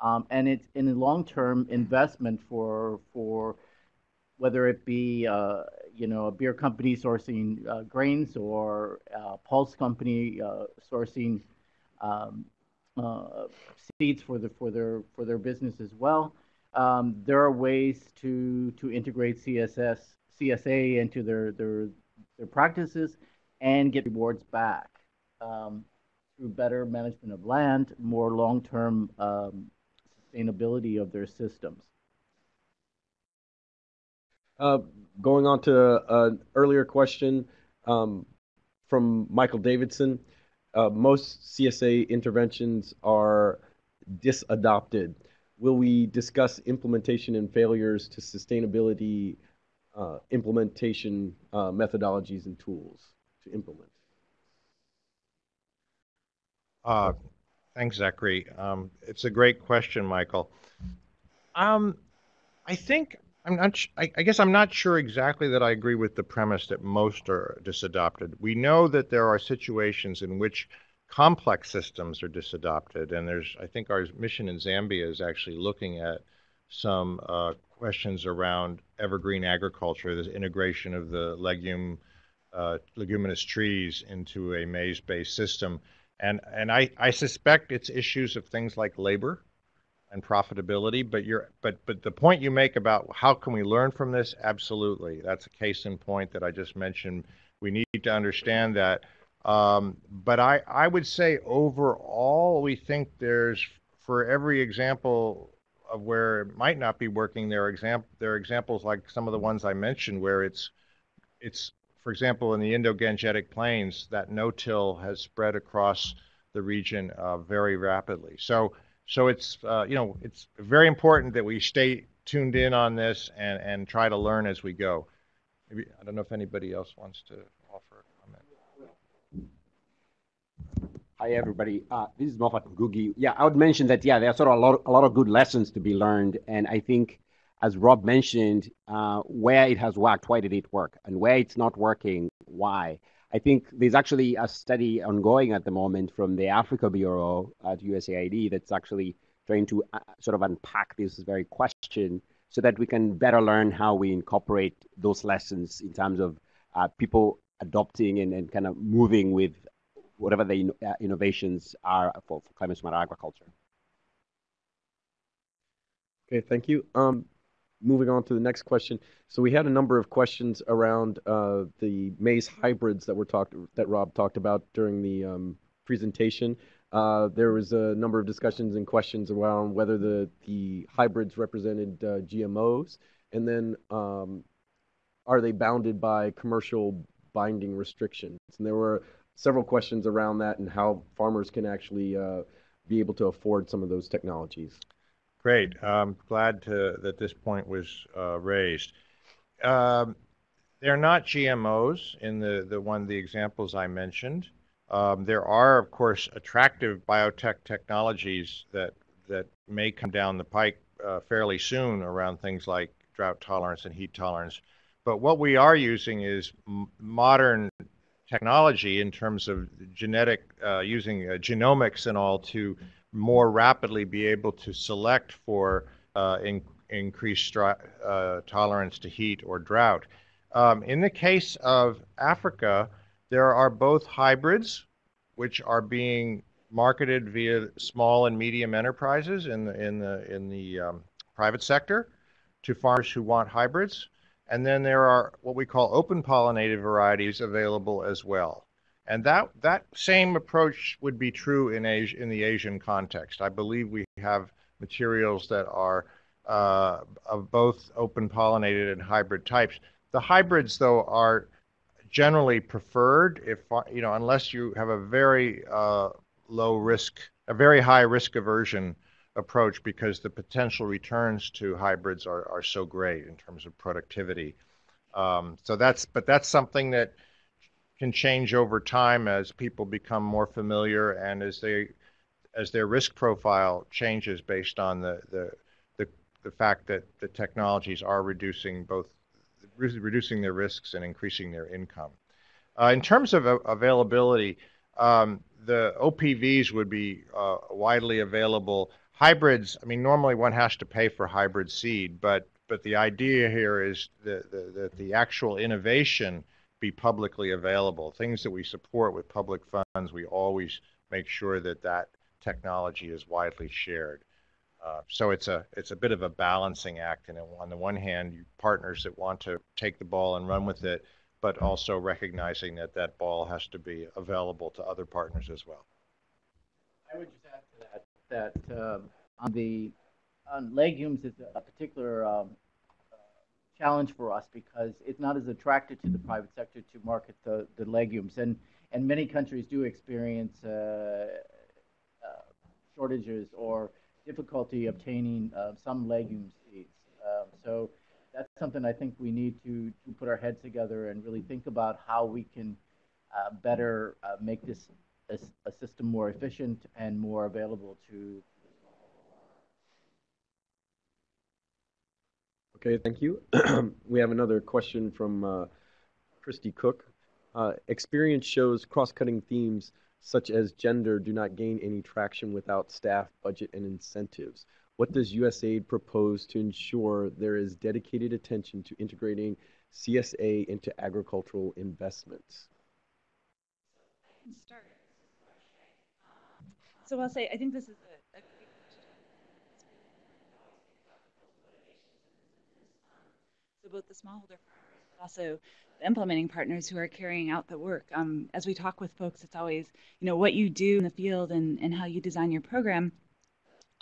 Speaker 3: Um, and it's in a long-term investment for for whether it be uh, you know a beer company sourcing uh, grains or a pulse company uh, sourcing um, uh, seeds for the for their for their business as well um, there are ways to to integrate CSS CSA into their their their practices and get rewards back um, through better management of land, more long-term um, sustainability of their systems.
Speaker 1: Uh, going on to an earlier question um, from Michael Davidson, uh, most CSA interventions are disadopted will we discuss implementation and failures to sustainability uh, implementation uh, methodologies and tools to implement?
Speaker 2: Uh, thanks, Zachary. Um, it's a great question, Michael. Um, I think I'm not. I, I, guess I'm not sure exactly that I agree with the premise that most are disadopted. We know that there are situations in which complex systems are disadopted. And there's, I think, our mission in Zambia is actually looking at some uh, questions around evergreen agriculture, the integration of the legume, uh, leguminous trees into a maize-based system. And, and I, I suspect it's issues of things like labor and profitability. But you're, but, but the point you make about how can we learn from this, absolutely. That's a case in point that I just mentioned. We need to understand that um, but I, I would say overall, we think there's for every example of where it might not be working, there are, exam- there are examples like some of the ones I mentioned where it's, it's for example, in the Indo-Gangetic Plains, that no-till has spread across the region uh, very rapidly. So, so it's uh, you know it's very important that we stay tuned in on this and, and try to learn as we go. Maybe I don't know if anybody else wants to
Speaker 4: Hi, everybody. Uh, this is Moffat Ngugi. Yeah, I would mention that, yeah, there are sort of a lot, a lot of good lessons to be learned. And I think, as Rob mentioned, uh, where it has worked, why did it work? And where it's not working, why? I think there's actually a study ongoing at the moment from the Africa Bureau at USAID that's actually trying to uh, sort of unpack this very question so that we can better learn how we incorporate those lessons in terms of uh, people adopting and, and kind of moving with whatever the uh, innovations are for, for climate smart agriculture.
Speaker 1: Okay, thank you. Um, moving on to the next question. So we had a number of questions around uh, the maize hybrids that were talked that Rob talked about during the um, presentation. Uh, there was a number of discussions and questions around whether the the hybrids represented uh, GMOs, and then um, are they bounded by commercial binding restrictions? And there were several questions around that and how farmers can actually uh, be able to afford some of those technologies.
Speaker 2: Great. I'm glad to, that this point was uh, raised. Um, they're not GMOs in the, the one the examples I mentioned. Um, there are, of course, attractive biotech technologies that that may come down the pike uh, fairly soon around things like drought tolerance and heat tolerance. But what we are using is m- modern technology in terms of genetic, uh, using uh, genomics and all to more rapidly be able to select for uh, in, increased uh, tolerance to heat or drought. Um, in the case of Africa, there are both hybrids, which are being marketed via small and medium enterprises in the in the in the um, private sector to farmers who want hybrids. And then there are what we call open pollinated varieties available as well. And that, that same approach would be true in, Asia, in the Asian context. I believe we have materials that are uh, of both open pollinated and hybrid types. The hybrids, though, are generally preferred if you know unless you have a very uh, low risk, a very high risk aversion approach because the potential returns to hybrids are, are so great in terms of productivity. Um, so that's, but that's something that can change over time as people become more familiar and as they, as their risk profile changes based on the, the, the, the fact that the technologies are reducing both, reducing their risks and increasing their income. Uh, in terms of availability, um, the OPVs would be uh, widely available hybrids, I mean, normally one has to pay for hybrid seed, but but the idea here is that the, that the actual innovation be publicly available. Things that we support with public funds, we always make sure that that technology is widely shared. Uh, so it's a it's a bit of a balancing act, and on the one hand, you partners that want to take the ball and run with it, but also recognizing that that ball has to be available to other partners as well.
Speaker 3: I would that um, on the on legumes is a particular um, uh, challenge for us because it's not as attractive to the private sector to market the, the legumes, and and many countries do experience uh, uh, shortages or difficulty obtaining uh, some legume seeds. Um, so that's something I think we need to, to put our heads together and really think about how we can uh, better uh, make this a, a system more efficient and more available to
Speaker 1: Okay, thank you. we have another question from uh, Christy Cook. Uh, experience shows cross-cutting themes such as gender do not gain any traction without staff, budget, and incentives. What does USAID propose to ensure there is dedicated attention to integrating CSA into agricultural investments?
Speaker 5: Start. So I'll say, I think this is a, a. So both the smallholder farmers, but also the implementing partners who are carrying out the work. Um, as we talk with folks, it's always, you know, what you do in the field and, and how you design your program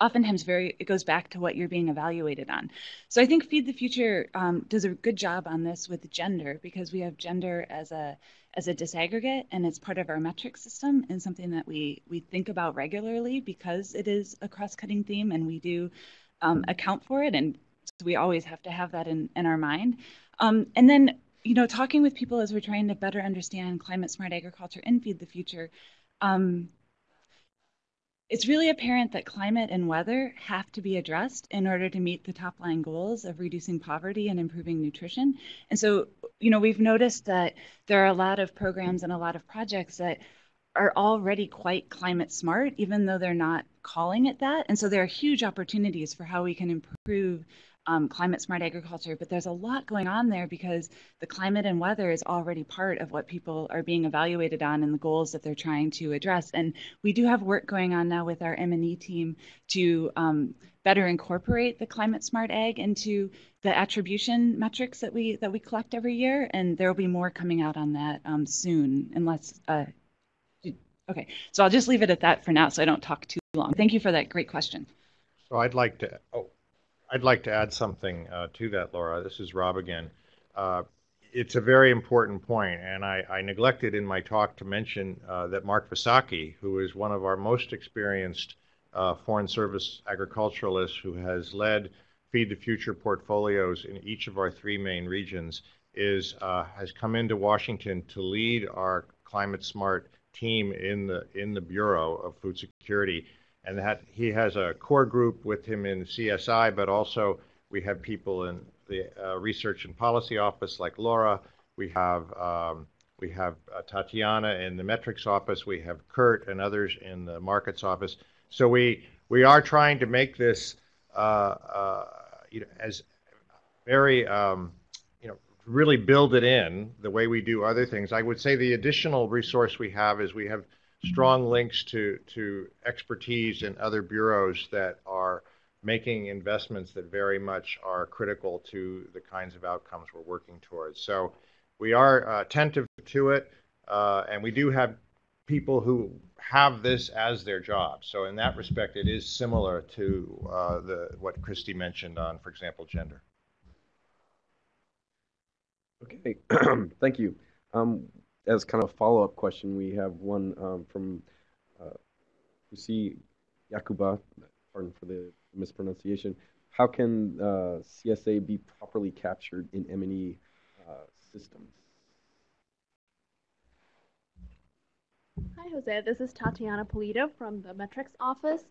Speaker 5: oftentimes very it goes back to what you're being evaluated on. So i think feed the future um, does a good job on this with gender because we have gender as a as a disaggregate and it's part of our metric system and something that we we think about regularly because it is a cross-cutting theme and we do um, account for it and so we always have to have that in, in our mind. Um, and then you know talking with people as we're trying to better understand climate smart agriculture and feed the future um, it's really apparent that climate and weather have to be addressed in order to meet the top line goals of reducing poverty and improving nutrition. And so, you know, we've noticed that there are a lot of programs and a lot of projects that are already quite climate smart, even though they're not calling it that. And so there are huge opportunities for how we can improve um, climate smart agriculture, but there's a lot going on there because the climate and weather is already part of what people are being evaluated on and the goals that they're trying to address. And we do have work going on now with our M&E team to um, better incorporate the climate smart ag into the attribution metrics that we that we collect every year. And there will be more coming out on that um, soon, unless. Uh, okay, so I'll just leave it at that for now, so I don't talk too long. Thank you for that great question.
Speaker 2: So I'd like to. Oh. I'd like to add something uh, to that, Laura. This is Rob again. Uh, it's a very important point, and I, I neglected in my talk to mention uh, that Mark Visocky, who is one of our most experienced uh, Foreign Service agriculturalists who has led Feed the Future portfolios in each of our three main regions, is uh, has come into Washington to lead our climate smart team in the in the Bureau of Food Security, and that he has a core group with him in CSI, but also we have people in the uh, Research and Policy Office like Laura. We have um, we have uh, Tatiana in the metrics office. We have Kurt and others in the markets office. So we we are trying to make this uh, uh you know as very um, you know really build it in the way we do other things. I would say the additional resource we have is we have strong links to to expertise in other bureaus that are making investments that very much are critical to the kinds of outcomes we're working towards. So we are uh, attentive to it, uh, and we do have people who have this as their job. So in that respect, it is similar to uh, the what Christy mentioned on, for example, gender.
Speaker 1: Okay, thank you. Um, as kind of a follow-up question, we have one um, from uh, Lucy Yakuba, pardon for the mispronunciation. How can uh, CSA be properly captured in M&E uh, systems?
Speaker 6: Hi, Jose. This is Tatiana Polito from the Metrics office.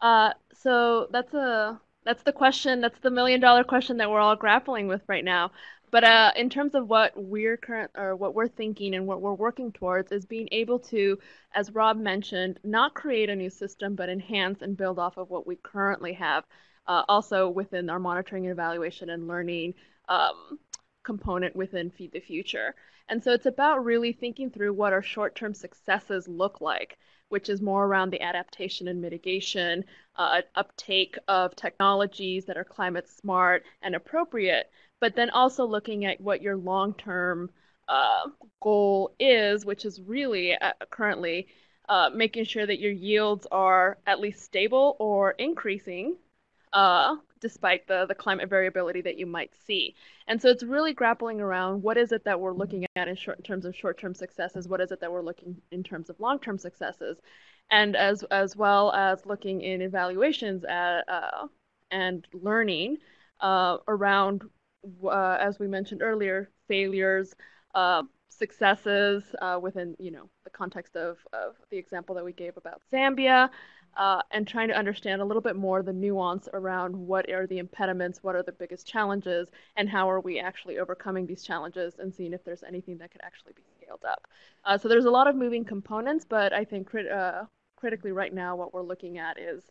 Speaker 6: Uh, so that's a that's the question. That's the million dollar question that we're all grappling with right now. But uh, in terms of what we're current or what we're thinking and what we're working towards is being able to, as Rob mentioned, not create a new system, but enhance and build off of what we currently have. Uh, also within our monitoring and evaluation and learning um, component within Feed the Future. And so it's about really thinking through what our short-term successes look like, which is more around the adaptation and mitigation, uh, uptake of technologies that are climate smart and appropriate but then also looking at what your long term uh, goal is, which is really uh, currently uh, making sure that your yields are at least stable or increasing uh, despite the, the climate variability that you might see. And so it's really grappling around what is it that we're looking at in, short, in terms of short-term successes, what is it that we're looking in terms of long-term successes, and as, as well as looking in evaluations at, uh, and learning uh, around uh, as we mentioned earlier, failures, uh, successes uh, within you know the context of, of the example that we gave about Zambia, uh, and trying to understand a little bit more the nuance around what are the impediments, what are the biggest challenges, and how are we actually overcoming these challenges, and seeing if there's anything that could actually be scaled up. Uh, so there's a lot of moving components, but I think crit- uh, critically right now what we're looking at is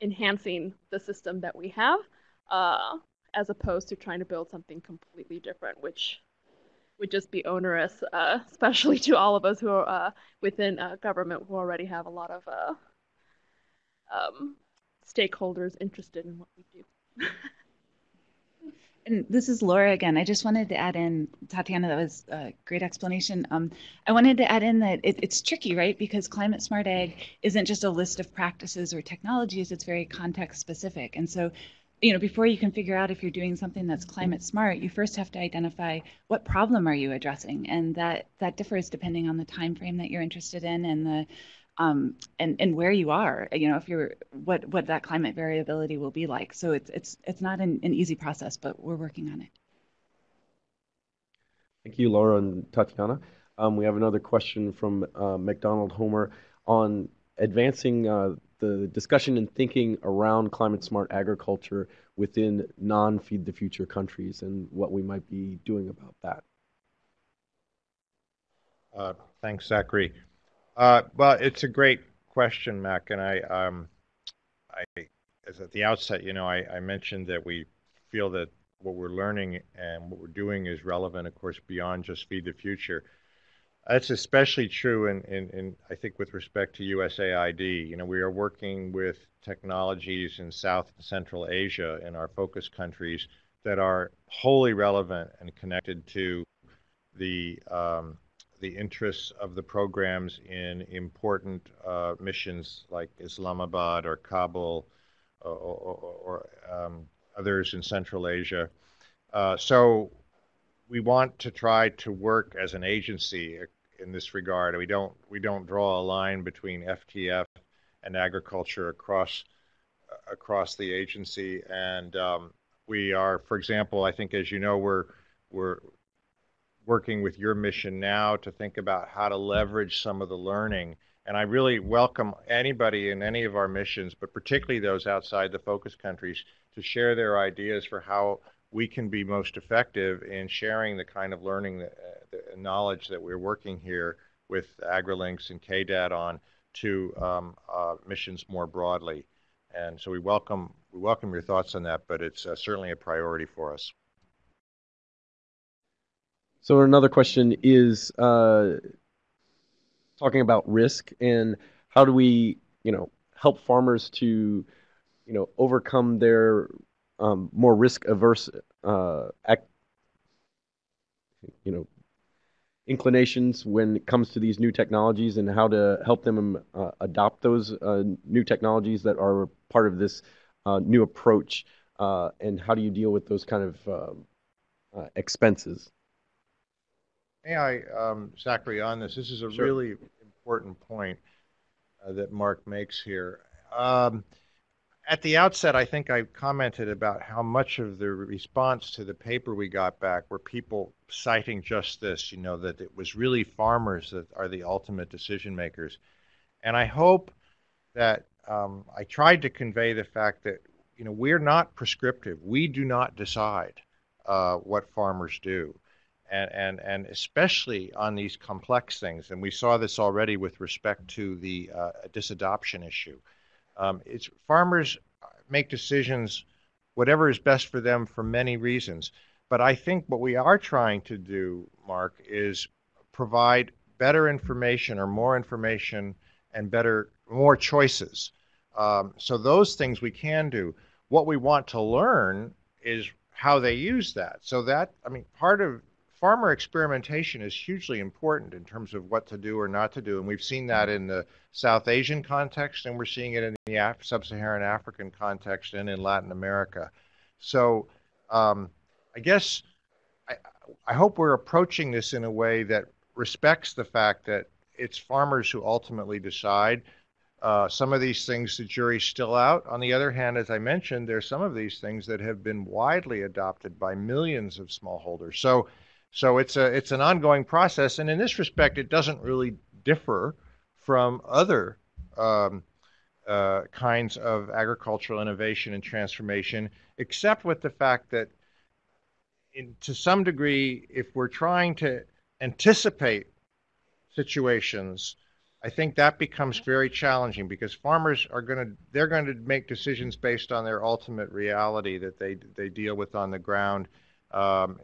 Speaker 6: enhancing the system that we have. Uh, as opposed to trying to build something completely different, which would just be onerous, uh, especially to all of us who are uh, within government who already have a lot of um, stakeholders interested in what we do.
Speaker 5: and this is Laura again. I just wanted to add in, Tatiana, that was a great explanation. Um, I wanted to add in that it, it's tricky, right? Because climate smart ag isn't just a list of practices or technologies, it's very context specific. And so you know, before you can figure out if you're doing something that's climate smart, you first have to identify what problem are you addressing, and that that differs depending on the time frame that you're interested in and the um, and and where you are. You know, if you're what what that climate variability will be like. So it's it's it's not an, an easy process, but we're working on it.
Speaker 1: Thank you, Laura and Tatiana. Um, we have another question from uh, McDonald Homer on advancing uh, the discussion and thinking around climate smart agriculture within non feed the future countries and what we might be doing about that.
Speaker 2: Uh, thanks, Zachary. Uh, well, it's a great question, Mac, and I, um, I, as at the outset, you know, I, I mentioned that we feel that what we're learning and what we're doing is relevant, of course, beyond just feed the future. That's especially true in, in, in, I think, with respect to USAID. You know, we are working with technologies in South and Central Asia in our focus countries that are wholly relevant and connected to the um, the interests of the programs in important uh, missions like Islamabad or Kabul or, or, or um, others in Central Asia. Uh, so we want to try to work as an agency in this regard. We don't we don't draw a line between FTF and agriculture across across the agency, and um, we are, for example, I think as you know, we're we're working with your mission now to think about how to leverage some of the learning. And I really welcome anybody in any of our missions, but particularly those outside the focus countries, to share their ideas for how we can be most effective in sharing the kind of learning, that, uh, the knowledge that we're working here with AgriLinks and KDAD on to um, uh, missions more broadly. And so we welcome we welcome your thoughts on that, but it's uh, certainly a priority for us.
Speaker 1: So another question is uh, talking about risk and how do we, you know, help farmers to, you know, overcome their um, more risk averse, uh, you know, inclinations when it comes to these new technologies and how to help them uh, adopt those uh, new technologies that are part of this uh, new approach uh, and how do you deal with those kind of um, uh, expenses
Speaker 2: may i um, zachary on this this is a
Speaker 1: sure.
Speaker 2: really important point uh, that mark makes here um, at the outset, I think I commented about how much of the response to the paper we got back were people citing just this, you know, that it was really farmers that are the ultimate decision makers. And I hope that um, I tried to convey the fact that, you know, we're not prescriptive. We do not decide uh, what farmers do. And, and, and especially on these complex things. And we saw this already with respect to the uh, disadoption issue. Um, it's farmers make decisions whatever is best for them for many reasons. But I think what we are trying to do, Mark, is provide better information or more information and better more choices. Um, so those things we can do. What we want to learn is how they use that. So that I mean, part of farmer experimentation is hugely important in terms of what to do or not to do. And we've seen that in the South Asian context, and we're seeing it in the Af- sub Saharan African context and in Latin America. So um, I guess I, I hope we're approaching this in a way that respects the fact that it's farmers who ultimately decide. Uh, some of these things the jury's still out. On the other hand, as I mentioned, there's some of these things that have been widely adopted by millions of smallholders. So so it's a it's an ongoing process, and in this respect, it doesn't really differ from other um, uh, kinds of agricultural innovation and transformation, except with the fact that, in, to some degree, if we're trying to anticipate situations, I think that becomes very challenging because farmers are going to they're going to make decisions based on their ultimate reality that they they deal with on the ground. Um,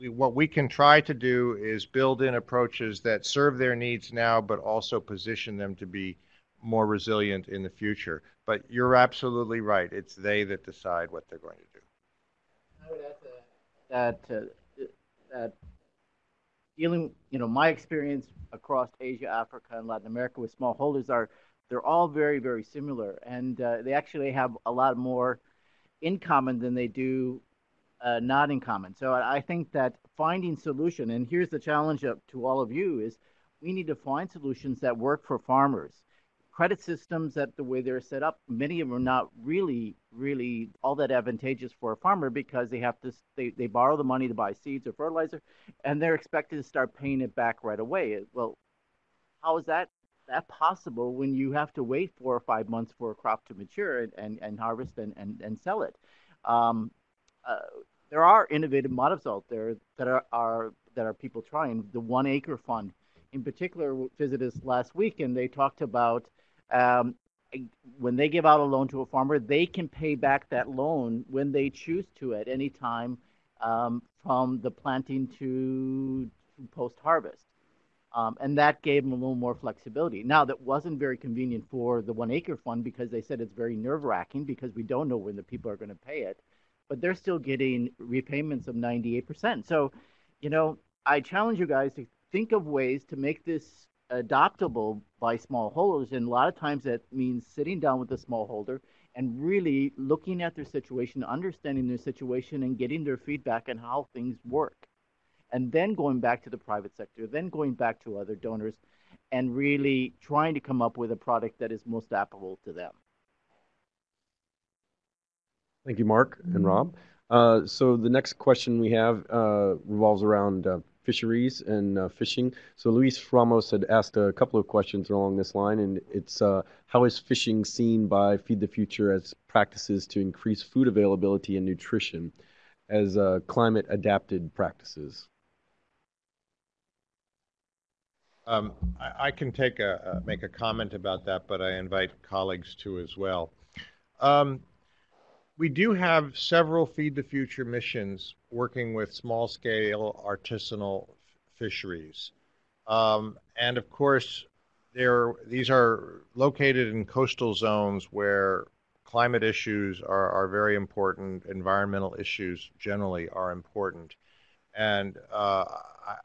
Speaker 2: we, what we can try to do is build in approaches that serve their needs now, but also position them to be more resilient in the future. But you're absolutely right. It's they that decide what they're going to do.
Speaker 3: I would add to that, uh, that dealing, you know, my experience across Asia, Africa, and Latin America with smallholders are they're all very, very similar, and uh, they actually have a lot more in common than they do uh, not in common. So I think that finding solution, and here's the challenge up to all of you, is we need to find solutions that work for farmers. Credit systems that the way they're set up, many of them are not really, really all that advantageous for a farmer because they have to they, they borrow the money to buy seeds or fertilizer, and they're expected to start paying it back right away. Well, how is that that possible when you have to wait four or five months for a crop to mature and, and, and harvest and, and, and sell it? Um, uh, there are innovative models out there that are, are that are people trying. The one acre fund, in particular, visited us last week, and they talked about um, when they give out a loan to a farmer, they can pay back that loan when they choose to at any time um, from the planting to, to post harvest. Um, and that gave them a little more flexibility. Now, that wasn't very convenient for the one acre fund because they said it's very nerve wracking because we don't know when the people are going to pay it but they're still getting repayments of 98%. So, you know, I challenge you guys to think of ways to make this adoptable by smallholders. And a lot of times that means sitting down with the smallholder and really looking at their situation, understanding their situation, and getting their feedback on how things work. And then going back to the private sector, then going back to other donors, and really trying to come up with a product that is most applicable to them.
Speaker 1: Thank you, Mark and Rob. Uh, so the next question we have uh, revolves around uh, fisheries and uh, fishing. So Luis Ramos had asked a couple of questions along this line, and it's uh, how is fishing seen by Feed the Future as practices to increase food availability and nutrition as uh, climate adapted practices?
Speaker 2: Um, I, I, can take a, make a comment about that, but I invite colleagues to as well. Um, we do have several Feed the Future missions working with small scale artisanal fisheries. Um, and of course, these are located in coastal zones where climate issues are, are very important, environmental issues generally are important. And uh, I,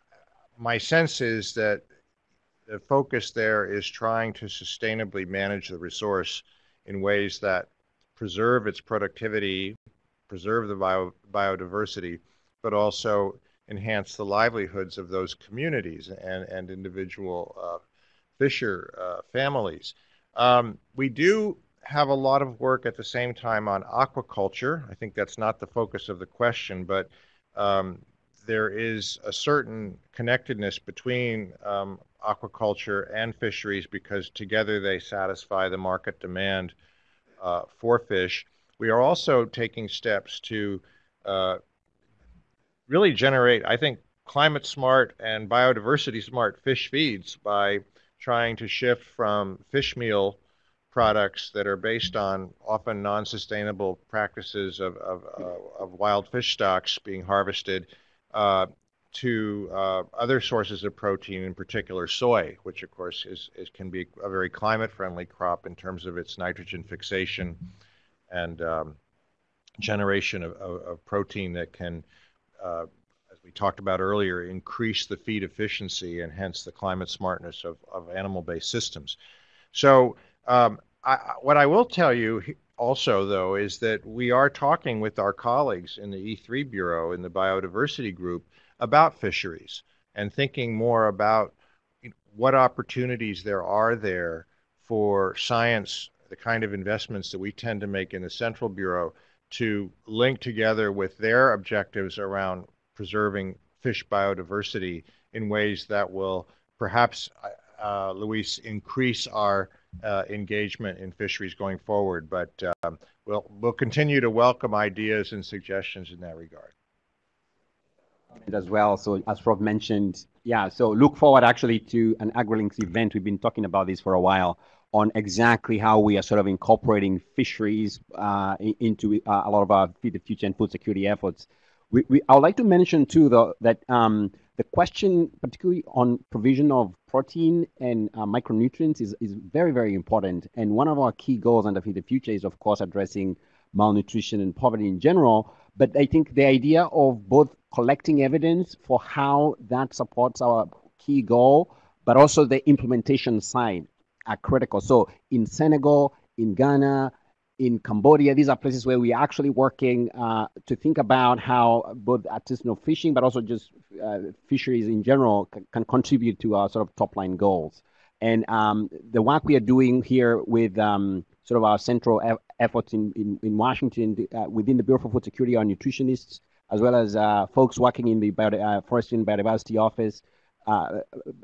Speaker 2: my sense is that the focus there is trying to sustainably manage the resource in ways that preserve its productivity, preserve the bio, biodiversity, but also enhance the livelihoods of those communities and, and individual uh, fisher uh, families. Um, we do have a lot of work at the same time on aquaculture. I think that's not the focus of the question, but um, there is a certain connectedness between um, aquaculture and fisheries because together they satisfy the market demand uh, for fish. We are also taking steps to uh, really generate, I think, climate smart and biodiversity smart fish feeds by trying to shift from fish meal products that are based on often non sustainable practices of, of, uh, of, wild fish stocks being harvested uh, to uh, other sources of protein, in particular soy, which of course is, is can be a very climate-friendly crop in terms of its nitrogen fixation and um, generation of, of, of, protein that can, uh, as we talked about earlier, increase the feed efficiency and hence the climate smartness of, of animal-based systems. So um, I, what I will tell you also, though, is that we are talking with our colleagues in the E3 Bureau in the biodiversity group about fisheries and thinking more about what opportunities there are there for science, the kind of investments that we tend to make in the Central Bureau to link together with their objectives around preserving fish biodiversity in ways that will perhaps, uh, Luis, increase our uh, engagement in fisheries going forward. But um, we'll, we'll continue to welcome ideas and suggestions in that regard
Speaker 4: as well. So as Rob mentioned, yeah, so look forward actually to an AgriLinks event. We've been talking about this for a while on exactly how we are sort of incorporating fisheries uh, into uh, a lot of our Feed the Future and food security efforts. We, we, I would like to mention too, though, that um, the question, particularly on provision of protein and uh, micronutrients, is, is very, very important. And one of our key goals under Feed the Future is, of course, addressing malnutrition and poverty in general. But I think the idea of both collecting evidence for how that supports our key goal, but also the implementation side are critical. So in Senegal, in Ghana, in Cambodia, these are places where we are actually working uh, to think about how both artisanal fishing, but also just uh, fisheries in general, can contribute to our sort of top line goals. And um, the work we are doing here with um, sort of our central e- efforts in, in, in Washington uh, within the Bureau for Food Security, our nutritionists, as well as uh, folks working in the bio, uh, forestry and biodiversity office, uh,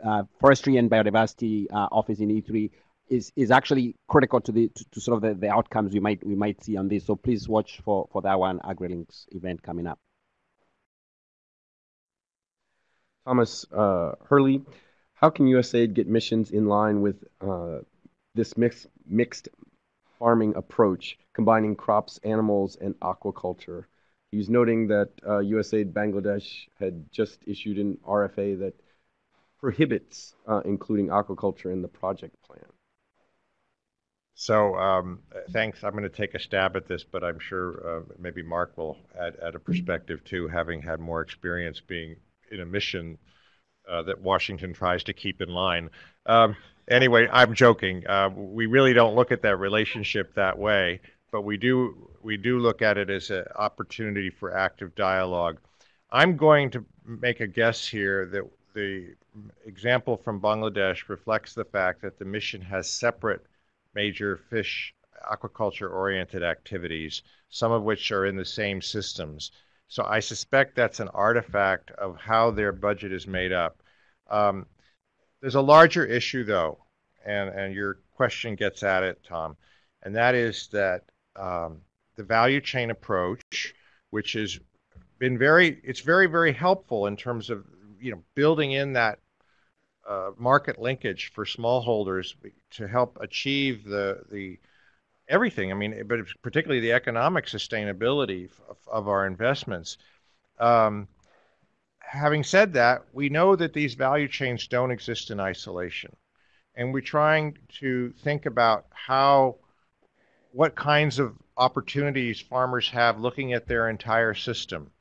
Speaker 4: uh, forestry and biodiversity uh, office in E3 is is actually critical to the to, to, sort of the, the outcomes we might we might see on this. So please watch for for that one AgriLinks event coming up.
Speaker 1: Thomas Hurley, how can USAID get missions in line with this mixed mixed farming approach, combining crops, animals, and aquaculture. He's noting that uh, USAID Bangladesh had just issued an RFA that prohibits uh, including aquaculture in the project plan.
Speaker 2: So um, thanks. I'm going to take a stab at this, but I'm sure uh, maybe Mark will add, add, a perspective too, having had more experience being in a mission uh, that Washington tries to keep in line. Um, anyway, I'm joking. Uh, we really don't look at that relationship that way, but we do we do look at it as an opportunity for active dialogue. I'm going to make a guess here that the example from Bangladesh reflects the fact that the mission has separate major fish aquaculture oriented activities, some of which are in the same systems. So I suspect that's an artifact of how their budget is made up. Um, there's a larger issue, though, and, and your question gets at it, Tom, and that is that um, the value chain approach, which has been very, it's very, very helpful in terms of you know building in that uh, market linkage for smallholders to help achieve the the everything. I mean, but particularly the economic sustainability of, of our investments. Um, having said that, we know that these value chains don't exist in isolation, and we're trying to think about how, what kinds of opportunities farmers have looking at their entire system,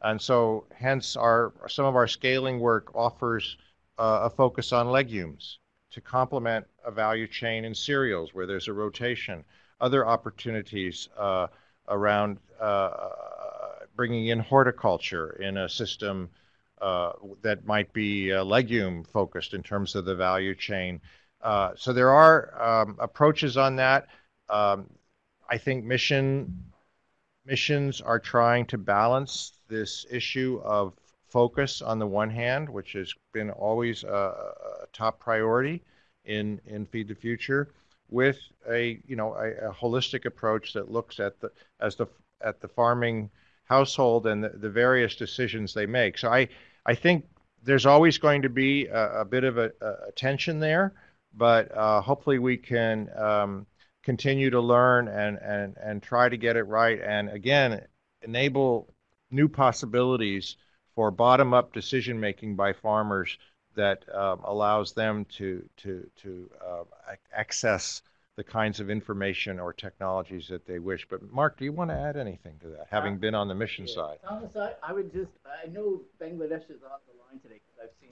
Speaker 2: and so hence our some of our scaling work offers uh, a focus on legumes to complement a value chain in cereals where there's a rotation. Other opportunities uh, around uh, bringing in horticulture in a system uh, that might be uh, legume focused in terms of the value chain. Uh, so there are um, approaches on that. Um, I think mission missions are trying to balance this issue of focus on the one hand, which has been always a, a top priority in in Feed the Future, with a you know a, a, holistic approach that looks at the as the at the farming household and the, the various decisions they make. So I I think there's always going to be a, a bit of a, a, tension there, but uh, hopefully we can um, continue to learn and, and, and try to get it right. And again, enable new possibilities for bottom-up decision making by farmers that um, allows them to to to uh, access the kinds of information or technologies that they wish. But Mark, do you want to add anything to that, having been on the mission
Speaker 3: yeah.
Speaker 2: side?
Speaker 3: I would just I know Bangladesh is on the line today because I've seen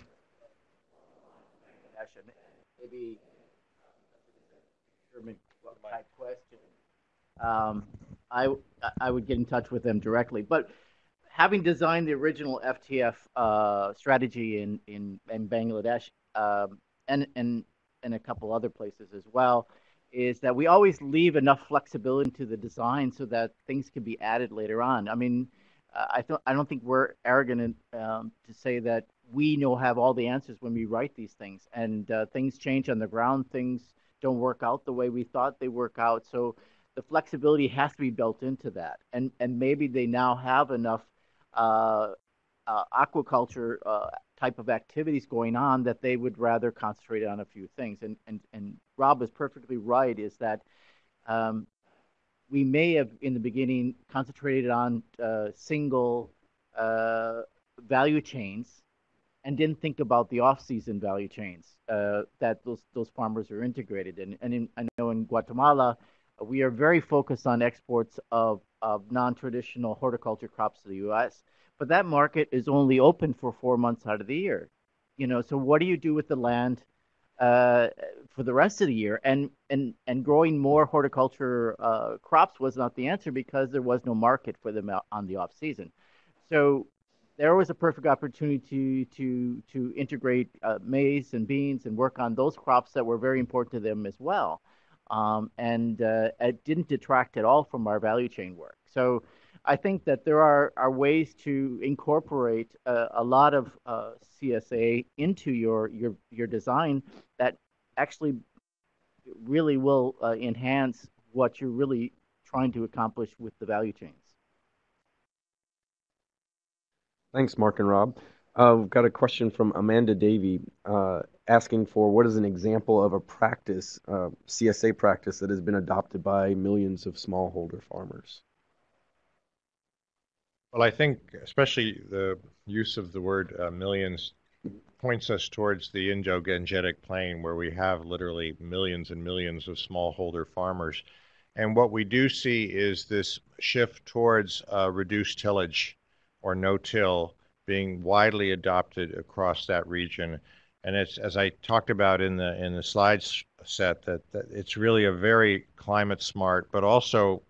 Speaker 3: Bangladesh and maybe German type question. Um, I I would get in touch with them directly, but having designed the original FTF uh, strategy in in, in Bangladesh um, and and and a couple other places as well, is that we always leave enough flexibility to the design so that things can be added later on. I mean, I don't I don't think we're arrogant um, to say that we know have all the answers when we write these things, and uh, things change on the ground. Things don't work out the way we thought they work out. So the flexibility has to be built into that, and and maybe they now have enough aquaculture uh, type of activities going on that they would rather concentrate on a few things. And and and Rob is perfectly right. Is that um, we may have in the beginning concentrated on uh, single uh, value chains and didn't think about the off-season value chains uh, that those those farmers are integrated in. And in, I know in Guatemala, we are very focused on exports of, of non-traditional horticulture crops to the U.S., but that market is only open for four months out of the year. You know, so what do you do with the land uh, for the rest of the year? And and and growing more horticulture uh, crops was not the answer because there was no market for them on the off season. So there was a perfect opportunity to to to integrate uh, maize and beans and work on those crops that were very important to them as well um, and uh, it didn't detract at all from our value chain work. So I think that there are, are ways to incorporate uh, a lot of uh, CSA into your, your, your design that actually really will uh, enhance what you're really trying to accomplish with the value chains.
Speaker 1: Thanks, Mark and Rob. Uh, we've got a question from Amanda Davey uh, asking for what is an example of a practice, uh, CSA practice, that has been adopted by millions of smallholder farmers?
Speaker 2: Well, I think especially the use of the word uh, millions points us towards the Indo-Gangetic Plain, where we have literally millions and millions of smallholder farmers. And what we do see is this shift towards uh, reduced tillage or no-till being widely adopted across that region. And it's as I talked about in the in the slides set that, that it's really a very climate smart, but also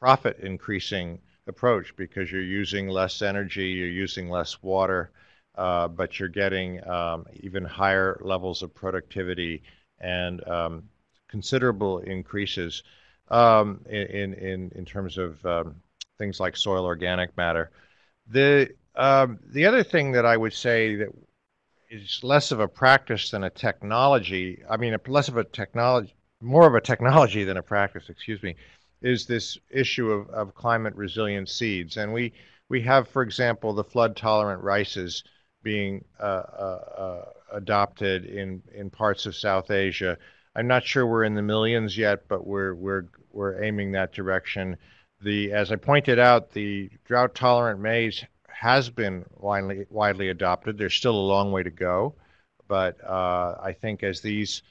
Speaker 2: profit increasing approach because you're using less energy, you're using less water, uh, but you're getting um, even higher levels of productivity and um, considerable increases. um, in, in, in terms of um, things like soil organic matter. The, um, the other thing that I would say that is less of a practice than a technology, I mean, less of a technology, more of a technology than a practice, excuse me, is this issue of, of climate resilient seeds. And we, we have, for example, the flood tolerant rices being uh, uh, uh, adopted in, in parts of South Asia. I'm not sure we're in the millions yet, but we're, we're, we're aiming that direction. The, as I pointed out, the drought tolerant maize has been widely, widely adopted. There's still a long way to go, but uh, I think as these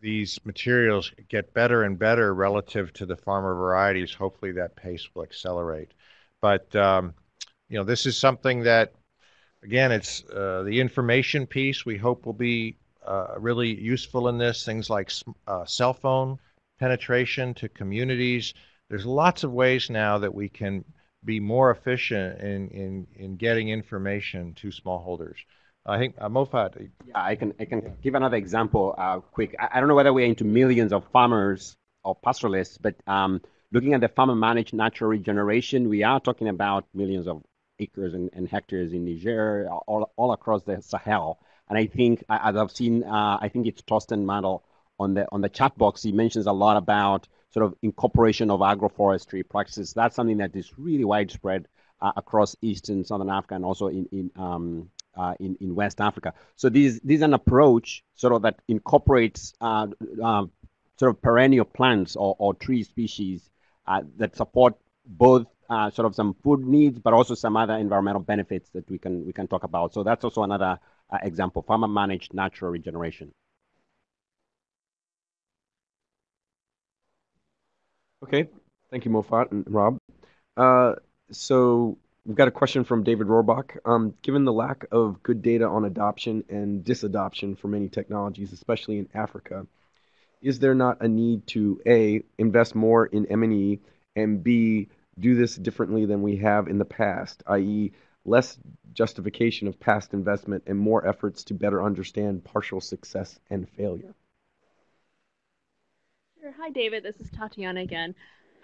Speaker 2: these materials get better and better relative to the farmer varieties, hopefully that pace will accelerate. But um, you know, this is something that, again, it's uh, the information piece. We hope will be uh, really useful in this. Things like uh, cell phone penetration to communities. There's lots of ways now that we can be more efficient in, in, in getting information to smallholders. I think uh, Mofat.
Speaker 4: Yeah, I can I can give another example uh, quick. I, I, don't know whether we're into millions of farmers or pastoralists, but um, looking at the farmer managed natural regeneration, we are talking about millions of acres and, and hectares in Niger, all, all across the Sahel. And I think, as I've seen, uh, I think it's Torsten Mandl on the on the chat box. He mentions a lot about sort of incorporation of agroforestry practices. That's something that is really widespread uh, across Eastern Southern Africa and also in in um, uh, in, in West Africa. So this is an approach sort of that incorporates uh, uh, sort of perennial plants or, or tree species uh, that support both uh, sort of some food needs, but also some other environmental benefits that we can we can talk about. So that's also another uh, example: farmer managed natural regeneration.
Speaker 1: Okay, thank you, Mofat and Rob. so We've got a question from David Rohrbach. Um, given the lack of good data on adoption and disadoption for many technologies, especially in Africa, is there not a need to A, invest more in M&E, and B, do this differently than we have in the past, i.e., less justification of past investment and more efforts to better understand partial success and failure?
Speaker 6: Sure. Hi, David. This is Tatiana again.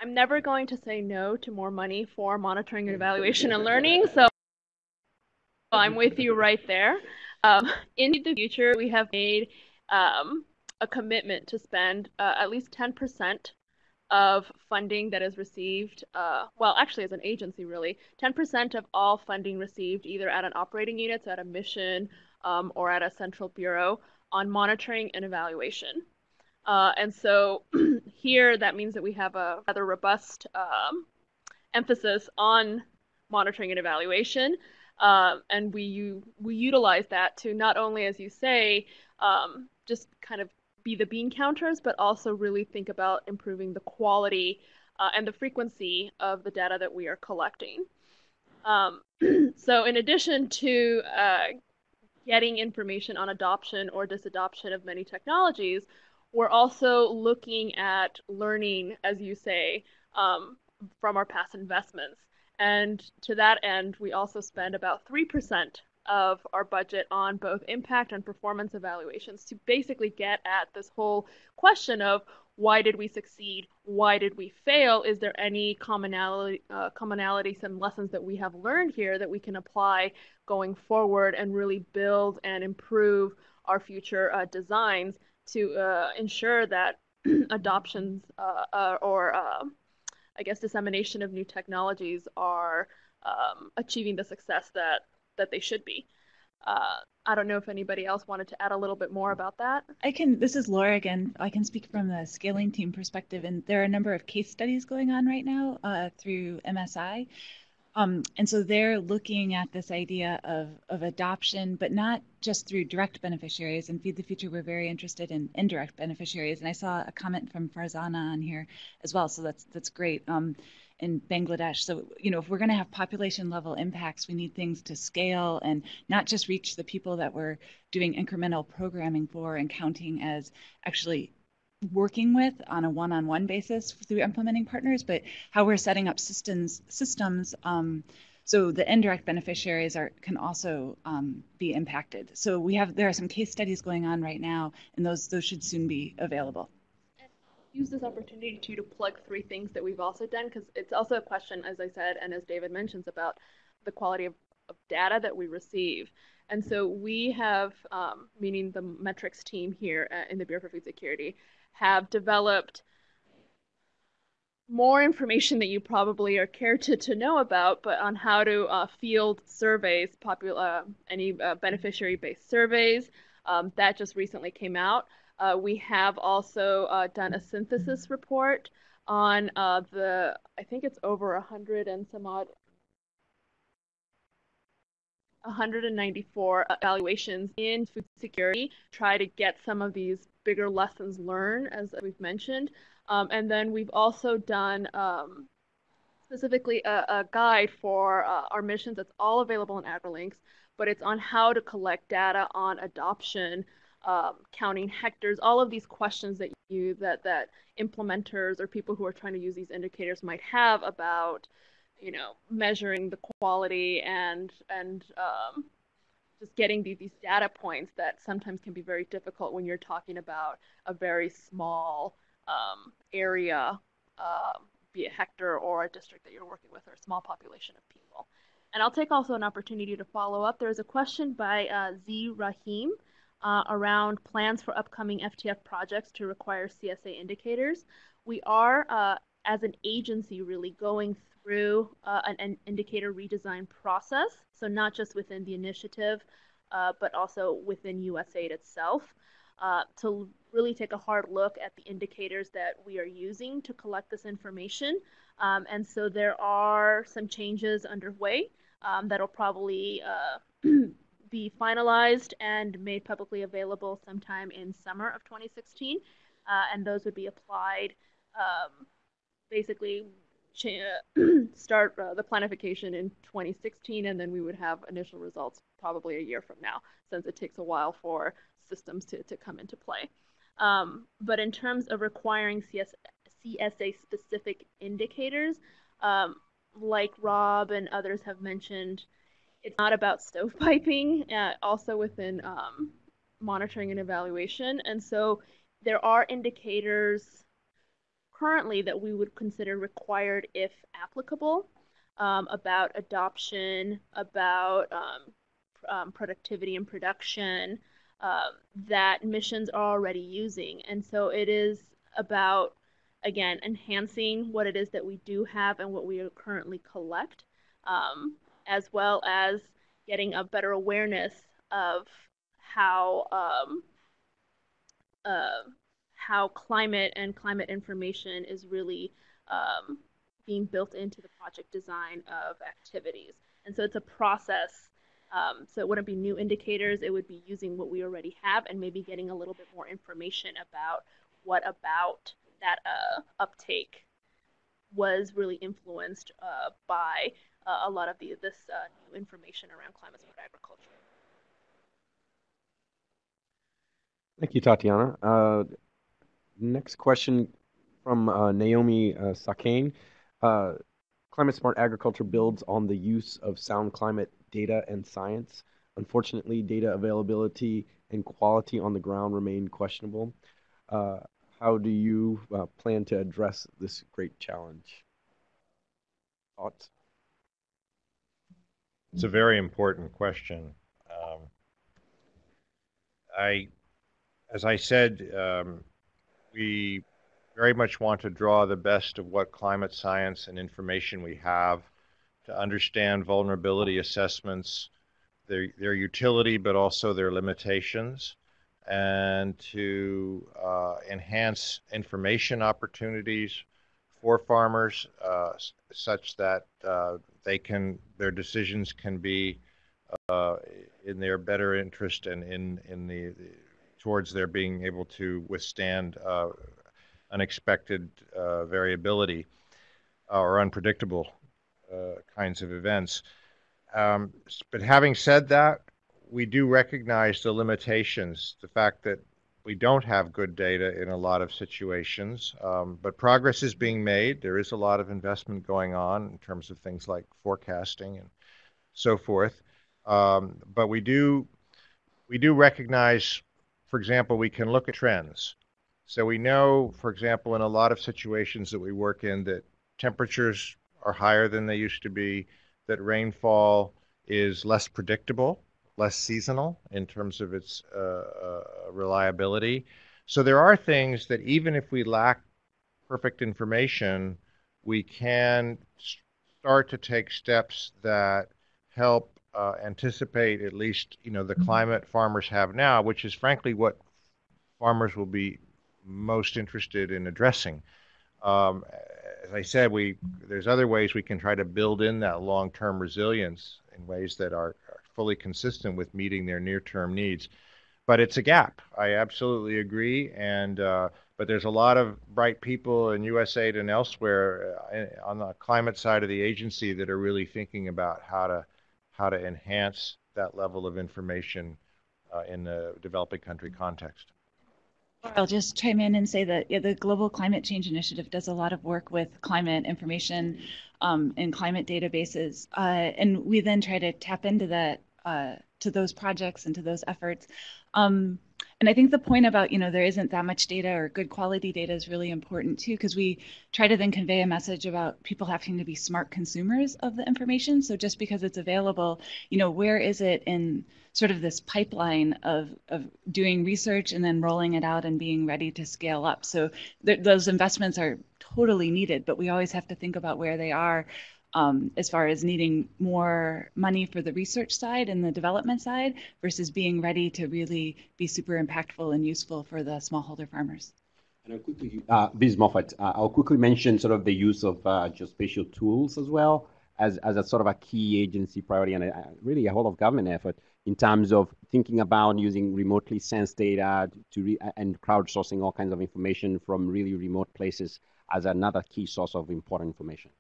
Speaker 6: I'm never going to say no to more money for monitoring and evaluation and learning. So I'm with you right there. Um, in the future, we have made um, a commitment to spend uh, at least 10% of funding that is received, uh, well, actually, as an agency, really, 10% of all funding received either at an operating unit, so at a mission, um, or at a central bureau on monitoring and evaluation. Uh, and so here that means that we have a rather robust um, emphasis on monitoring and evaluation. Uh, and we we utilize that to not only, as you say, um, just kind of be the bean counters, but also really think about improving the quality uh, and the frequency of the data that we are collecting. Um, so in addition to uh, getting information on adoption or disadoption of many technologies, we're also looking at learning, as you say, um, from our past investments. And to that end, we also spend about 3% of our budget on both impact and performance evaluations to basically get at this whole question of why did we succeed? Why did we fail? Is there any commonality, uh, commonalities and lessons that we have learned here that we can apply going forward and really build and improve our future uh, designs to uh, ensure that adoptions uh, uh, or uh, I guess dissemination of new technologies are um, achieving the success that that they should be. Uh, I don't know if anybody else wanted to add a little bit more about that.
Speaker 5: I can. This is Laura again. I can speak from the scaling team perspective, and there are a number of case studies going on right now uh, through MSI um, and so they're looking at this idea of, of adoption, but not just through direct beneficiaries. And Feed the Future, we're very interested in indirect beneficiaries. And I saw a comment from Farzana on here as well. So that's that's great. Um, in Bangladesh. So, you know, if we're going to have population level impacts, we need things to scale and not just reach the people that we're doing incremental programming for and counting as actually working with on a one-on-one basis through implementing partners, but how we're setting up systems systems um, so the indirect beneficiaries are can also um, be impacted. So we have there are some case studies going on right now, and those those should soon be available.
Speaker 6: use this opportunity to, to plug three things that we've also done because it's also a question, as I said, and as David mentions, about the quality of, of data that we receive. And so we have, um, meaning the metrics team here at, in the Bureau for Food Security, have developed more information that you probably are care to, to know about, but on how to uh, field surveys, popular uh, any uh, beneficiary-based surveys. Um, that just recently came out. Uh, we have also uh, done a synthesis report on the, I think it's over a hundred and some odd 194 evaluations in food security, try to get some of these bigger lessons learned, as we've mentioned. Um, and then we've also done um, specifically a, a, guide for uh, our missions that's all available in AgriLinks, but it's on how to collect data on adoption, um, counting hectares, all of these questions that you that that implementers or people who are trying to use these indicators might have about you know, measuring the quality and and um, just getting these, these data points that sometimes can be very difficult when you're talking about a very small um, area, uh, be it hectare or a district that you're working with or a small population of people. And I'll take also an opportunity to follow up. There's a question by uh, Z Rahim uh, around plans for upcoming FTF projects to require CSA indicators. We are, uh, as an agency, really going through uh, an, an, indicator redesign process. So not just within the initiative, uh, but also within USAID itself. Uh, to really take a hard look at the indicators that we are using to collect this information. Um, and so there are some changes underway um, that'll probably uh, be finalized and made publicly available sometime in summer of 2016. Uh, and those would be applied um, basically start uh, the planification in 2016, and then we would have initial results probably a year from now, since it takes a while for systems to, to come into play. Um, but in terms of requiring CS, CSA specific indicators, um, like Rob and others have mentioned, it's not about stovepiping, uh, also within um, monitoring and evaluation. And so there are indicators currently that we would consider required if applicable um, about adoption, about um, um, productivity and production uh, that missions are already using. And so it is about, again, enhancing what it is that we do have and what we are currently collect, um, as well as getting a better awareness of how um, uh, how climate and climate information is really um, being built into the project design of activities. And so it's a process. Um, so it wouldn't be new indicators, it would be using what we already have and maybe getting a little bit more information about what about that uh, uptake was really influenced uh, by uh, a lot of the, this uh, new information around climate smart agriculture.
Speaker 1: Thank you, Tatiana. Next question from uh, Naomi uh, Sakane. Uh, climate smart agriculture builds on the use of sound climate data and science. Unfortunately, data availability and quality on the ground remain questionable. Uh, how do you uh, plan to address this great challenge? Thoughts?
Speaker 2: It's a very important question. Um, I, as I said, um, we very much want to draw the best of what climate science and information we have to understand vulnerability assessments, their, their utility, but also their limitations, and to uh, enhance information opportunities for farmers uh, such that uh, they can their decisions can be uh, in their better interest and in in the, the towards their being able to withstand uh, unexpected uh, variability uh, or unpredictable uh, kinds of events. Um, but having said that, we do recognize the limitations, the fact that we don't have good data in a lot of situations, um, but progress is being made. There is a lot of investment going on in terms of things like forecasting and so forth. Um, but we do we do recognize for example, we can look at trends. So we know, for example, in a lot of situations that we work in, that temperatures are higher than they used to be, that rainfall is less predictable, less seasonal in terms of its uh, uh, reliability. So there are things that even if we lack perfect information, we can start to take steps that help uh, anticipate at least you know the climate farmers have now, which is frankly what farmers will be most interested in addressing. Um, as I said, we there's other ways we can try to build in that long-term resilience in ways that are, are fully consistent with meeting their near-term needs. But it's a gap. I absolutely agree, and uh, but there's a lot of bright people in USAID and elsewhere uh, on the climate side of the agency that are really thinking about how to how to enhance that level of information uh, in the developing country context.
Speaker 5: I'll just chime in and say that yeah, the Global Climate Change Initiative does a lot of work with climate information um, and climate databases, uh, and we then try to tap into that uh, to those projects and to those efforts. Um, and I think the point about, you know, there isn't that much data or good quality data is really important too, because we try to then convey a message about people having to be smart consumers of the information. So just because it's available, you know, where is it in sort of this pipeline of, of doing research and then rolling it out and being ready to scale up? So th- those investments are totally needed, but we always have to think about where they are um, as far as needing more money for the research side and the development side versus being ready to really be super impactful and useful for the smallholder farmers.
Speaker 4: And I'll quickly, uh, Ms. Moffat, uh, I'll quickly mention sort of the use of uh, geospatial tools as well as, as a sort of a key agency priority and a, really a whole of government effort in terms of thinking about using remotely sensed data to re- and crowdsourcing all kinds of information from really remote places as another key source of important information.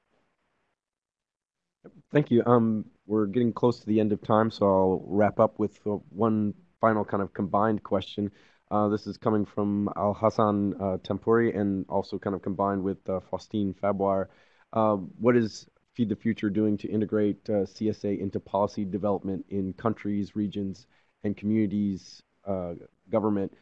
Speaker 1: Thank you. Um, we're getting close to the end of time, so I'll wrap up with uh, one final kind of combined question. Uh, this is coming from Al Hassan uh, Tempuri and also kind of combined with uh, Faustine Faboire. Uh, what is Feed the Future doing to integrate CSA into policy development in countries, regions, and communities, government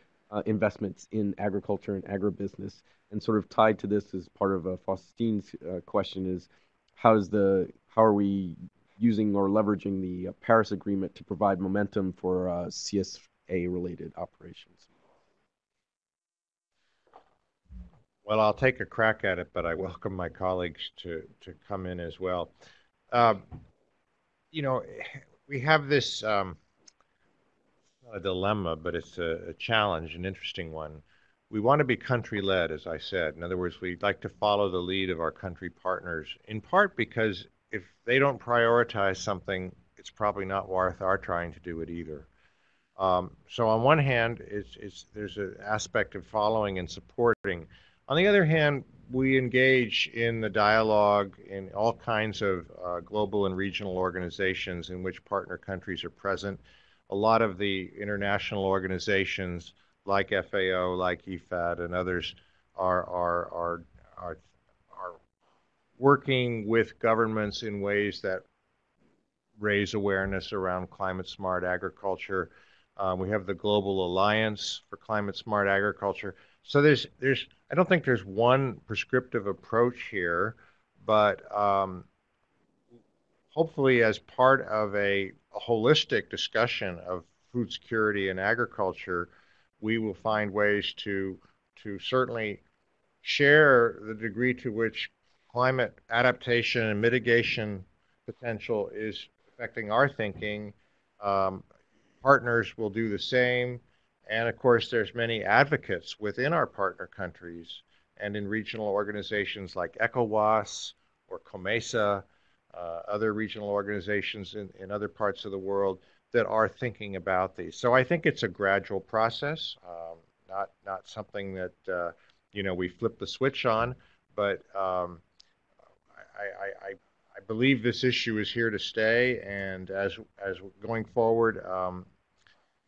Speaker 1: investments in agriculture and agribusiness? And sort of tied to this as part of Faustine's question is how is the how are we using or leveraging the uh, Paris Agreement to provide momentum for uh, CSA-related operations?
Speaker 2: Well, I'll take a crack at it, but I welcome my colleagues to, to come in as well. Um, you know, we have this um, a dilemma, but it's a, a challenge, an interesting one we want to be country led, as I said. In other words, we'd like to follow the lead of our country partners, in part because if they don't prioritize something, it's probably not worth our trying to do it either. Um, so on one hand, it's, it's, there's an aspect of following and supporting. On the other hand, we engage in the dialogue in all kinds of uh, global and regional organizations in which partner countries are present. A lot of the international organizations like FAO, like IFAD, and others are are are are working with governments in ways that raise awareness around climate smart agriculture. Um, we have the Global Alliance for Climate Smart Agriculture. So there's there's I don't think there's one prescriptive approach here, but um, hopefully as part of a, a holistic discussion of food security and agriculture, we will find ways to to certainly share the degree to which climate adaptation and mitigation potential is affecting our thinking. Um, partners will do the same, and of course, there's many advocates within our partner countries and in regional organizations like ECOWAS or COMESA, uh, other regional organizations in, in other parts of the world that are thinking about these. So I think it's a gradual process, um, not not something that uh, you know we flip the switch on, but um, I, I, I, believe this issue is here to stay, and as as going forward, um,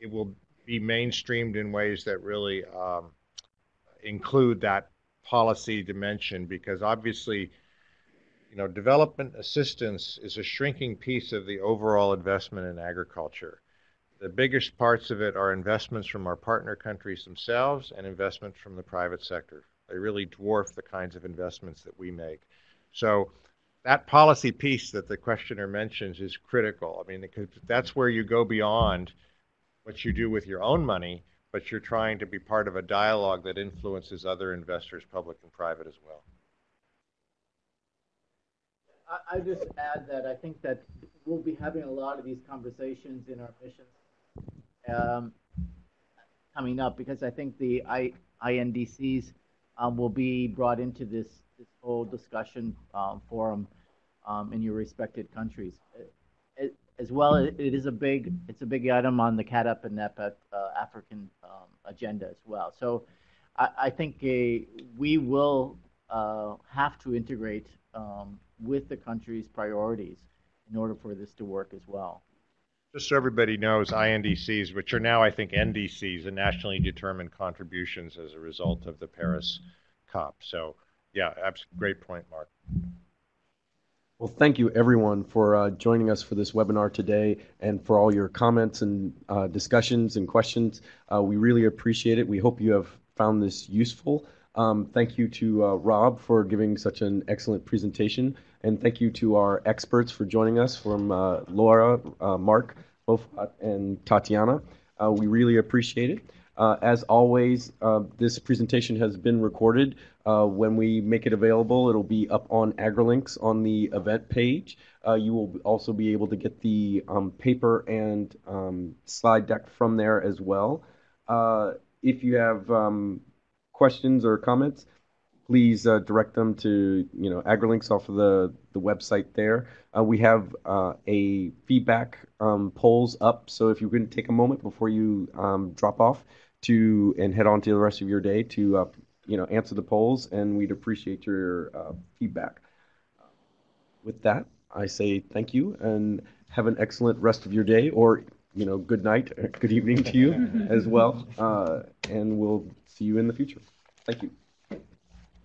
Speaker 2: it will be mainstreamed in ways that really um, include that policy dimension, because obviously you know, development assistance is a shrinking piece of the overall investment in agriculture. The biggest parts of it are investments from our partner countries themselves and investments from the private sector. They really dwarf the kinds of investments that we make. So that policy piece that the questioner mentions is critical. I mean, that's where you go beyond what you do with your own money, but you're trying to be part of a dialogue that influences other investors, public and private as well.
Speaker 3: I, I just add that I think that we'll be having a lot of these conversations in our missions um, coming up because I think the I, INDCs um, will be brought into this this whole discussion um, forum um, in your respected countries. It, as well, it, is a big it's a big item on the CAADP and NEPAD uh, African um, agenda as well. So I, I think a, we will uh, have to integrate um, with the country's priorities in order for this to work as well.
Speaker 2: Just so everybody knows, INDCs, which are now, I think, NDCs, the nationally determined contributions as a result of the Paris COP. So, yeah, abs- great point, Mark.
Speaker 1: Well, thank you everyone for uh, joining us for this webinar today and for all your comments and uh, discussions and questions. Uh, we really appreciate it. We hope you have found this useful. Um, thank you to uh, Rob for giving such an excellent presentation. And thank you to our experts for joining us from uh, Laura, uh, Mark, Mofat, and Tatiana. we really appreciate it. As always, this presentation has been recorded. Uh, when we make it available, it'll be up on AgriLinks on the event page. you will also be able to get the um, paper and um, slide deck from there as well. if you have um, questions or comments, please uh, direct them to you know AgriLinks off of the the website there. Uh, we have uh, a feedback um, polls up, so if you can take a moment before you um, drop off to and head on to the rest of your day to uh, you know answer the polls, and we'd appreciate your uh, feedback. With that, I say thank you and have an excellent rest of your day, or you know, good night, good evening to you as well, uh, and we'll see you in the future. Thank you.